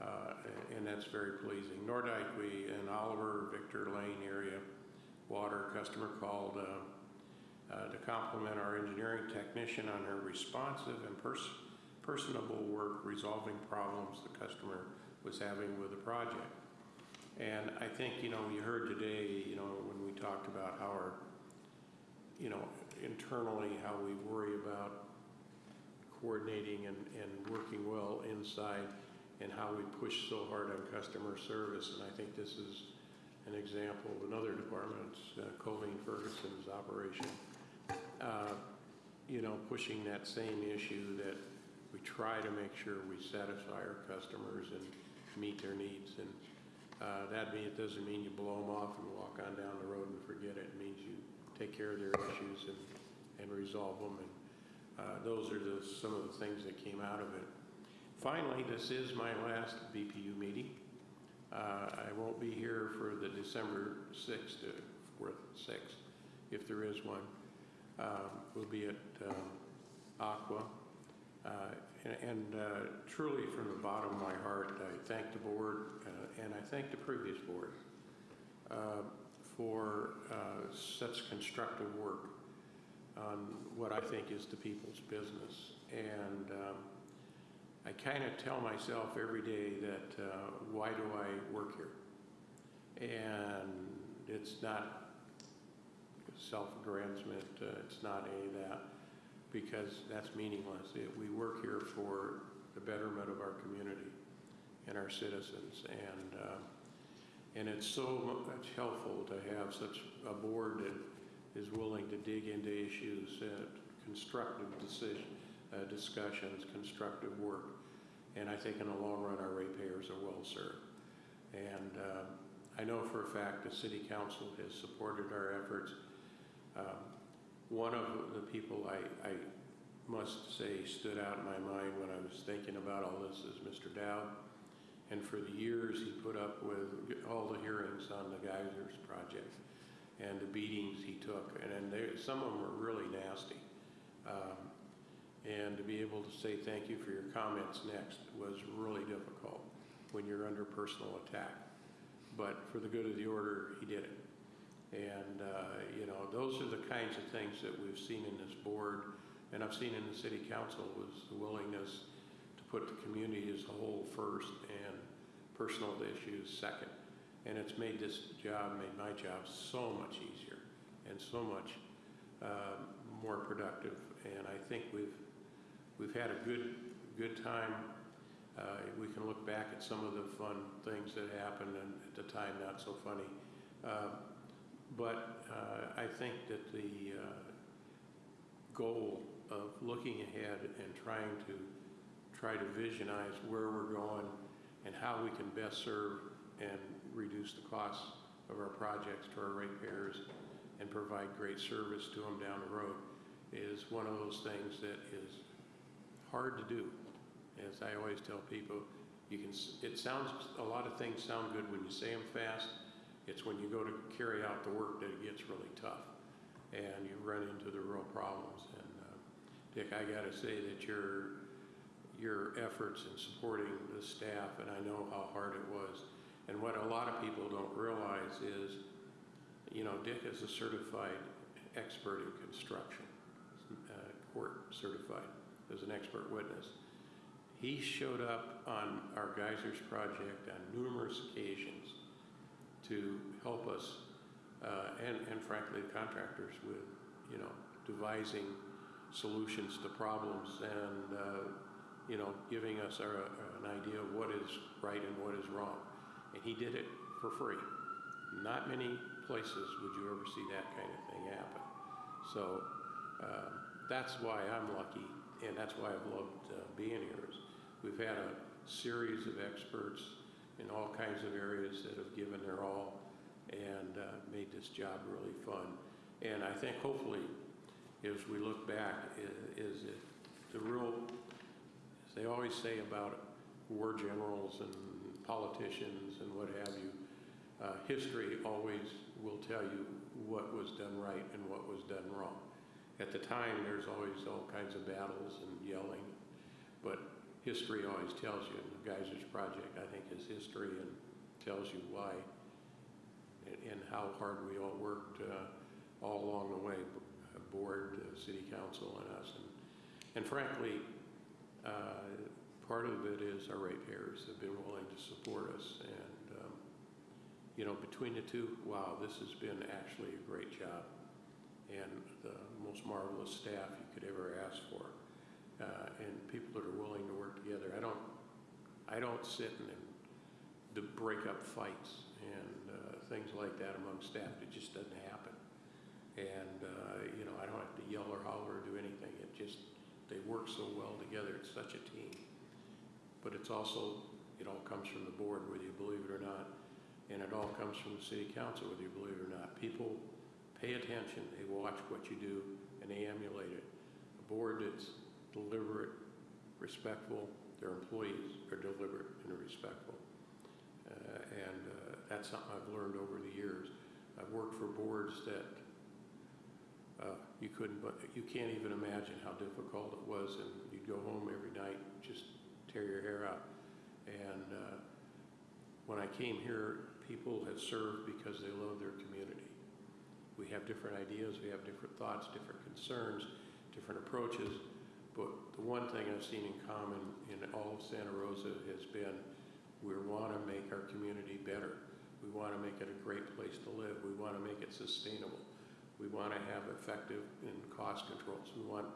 F: uh, and that's very pleasing. Nordike, we, in Oliver, Victor Lane area, water, customer called uh, uh, to compliment our engineering technician on her responsive and pers- personable work resolving problems the customer was having with the project. And I think, you know, you heard today, you know, when we talked about how our, you know, internally, how we worry about coordinating and, and working well inside and how we push so hard on customer service. And I think this is an example of another department's, uh, Colleen Ferguson's operation, uh, you know, pushing that same issue that we try to make sure we satisfy our customers and meet their needs. And uh, that mean, it doesn't mean you blow them off and walk on down the road and forget it. It means you take care of their issues and, and resolve them. And uh, those are the, some of the things that came out of it. Finally, this is my last BPU meeting. Uh, I won't be here for the December 6th to 4th, 6th if there is one, um, will be at um, ACWA. Uh, And and, uh, truly, from the bottom of my heart, I thank the board uh, and I thank the previous board uh, for uh, such constructive work on what I think is the people's business. And um, I kind of tell myself every day that, uh, why do I work here? And it's not self-aggrandizement, it's not any of that, because that's meaningless. It- We work here for the betterment of our community and our citizens, and, uh, and it's so much helpful to have such a board that is willing to dig into issues, uh, constructive decision, uh, discussions, constructive work. And I think in the long run, our ratepayers are well served. And uh, I know for a fact the city council has supported our efforts. Um, One of the people I, I must say stood out in my mind when I was thinking about all this is Mr. Dowd. And for the years, he put up with all the hearings on the geysers project and the beatings he took. And then there, some of them were really nasty. Um, And to be able to say thank you for your comments next was really difficult when you're under personal attack. But for the good of the order, he did it. And, uh, you know, those are the kinds of things that we've seen in this board, and I've seen in the city council, was the willingness to put the community as a whole first and personal issues second. And it's made this job, made my job so much easier and so much uh, more productive. And I think we've, we've had a good, good time. Uh, We can look back at some of the fun things that happened and at the time, not so funny. Uh, But uh, I think that the uh, goal of looking ahead and trying to, try to visionize where we're going and how we can best serve and reduce the costs of our projects to our ratepayers and provide great service to them down the road is one of those things that is hard to do. As I always tell people, you can, it sounds, a lot of things sound good when you say them fast. It's when you go to carry out the work that it gets really tough and you run into the real problems. And uh, Dick, I got to say that your, your efforts in supporting the staff, and I know how hard it was. And what a lot of people don't realize is, you know, Dick is a certified expert in construction, uh, court certified as an expert witness. He showed up on our geysers project on numerous occasions to help us, uh, and, and frankly, the contractors with, you know, devising solutions to problems and, uh, you know, giving us our, an idea of what is right and what is wrong. And he did it for free. Not many places would you ever see that kind of thing happen. So uh, that's why I'm lucky, and that's why I've loved uh, being here. Is we've had a series of experts in all kinds of areas that have given their all and uh, made this job really fun. And I think hopefully, as we look back, is that the real, as they always say about war generals and politicians and what have you, uh, history always will tell you what was done right and what was done wrong. At the time, there's always all kinds of battles and yelling, but history always tells you, and the Geysers Project, I think, is history and tells you why and, and how hard we all worked uh, all along the way, uh, board, uh, city council, and us. And, and frankly, uh, part of it is our ratepayers have been willing to support us. And, um, you know, between the two, wow, this has been actually a great job and the most marvelous staff you could ever ask for. Uh, and people that are willing to work together. I don't, I don't sit and, and break up fights and uh, things like that among staff. It just doesn't happen. And, uh, you know, I don't have to yell or holler or do anything. It just, they work so well together. It's such a team. But it's also, it all comes from the board, whether you believe it or not. And it all comes from the city council, whether you believe it or not. People pay attention, they watch what you do, and they emulate it. A board that's deliberate, respectful, their employees are deliberate and respectful. Uh, And uh, that's something I've learned over the years. I've worked for boards that uh, you couldn't, but you can't even imagine how difficult it was, and you'd go home every night, just tear your hair out. And uh, when I came here, people had served because they love their community. We have different ideas, we have different thoughts, different concerns, different approaches, but the one thing I've seen in common in all of Santa Rosa has been we want to make our community better. We want to make it a great place to live. We want to make it sustainable. We want to have effective and cost controls. We want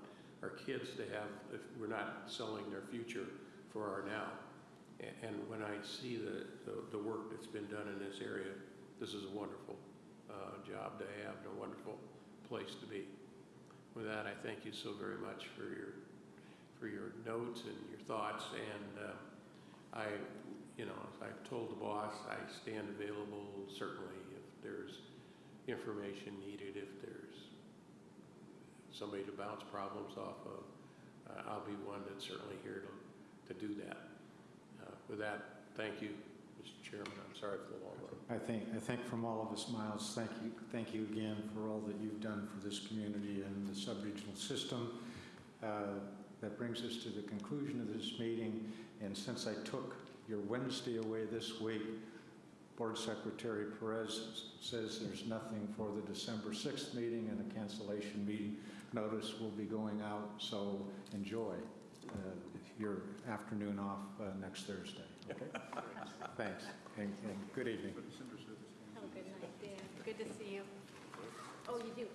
F: our kids to have, if we're not selling their future for our now. And when I see the, the, the work that's been done in this area, this is a wonderful uh, job to have and a wonderful place to be. With that, I thank you so very much for your, for your notes and your thoughts. And uh, I, you know, I've told the boss, I stand available certainly if there's information needed, if there's somebody to bounce problems off of. Uh, I'll be one that's certainly here to, to do that. Uh, With that, thank you, Mr. Chairman. I'm sorry for the long.
A: I think, I think from all of us, Miles, thank you, thank you again for all that you've done for this community and the sub-regional system. Uh, That brings us to the conclusion of this meeting, and since I took your Wednesday away this week, Board Secretary Perez says there's nothing for the December 6th meeting, and a cancellation meeting notice will be going out, so enjoy uh, your afternoon off uh, next Thursday, okay? Thanks, and and good evening.
G: Have a good night, Dan. Good to see you. Oh, you do?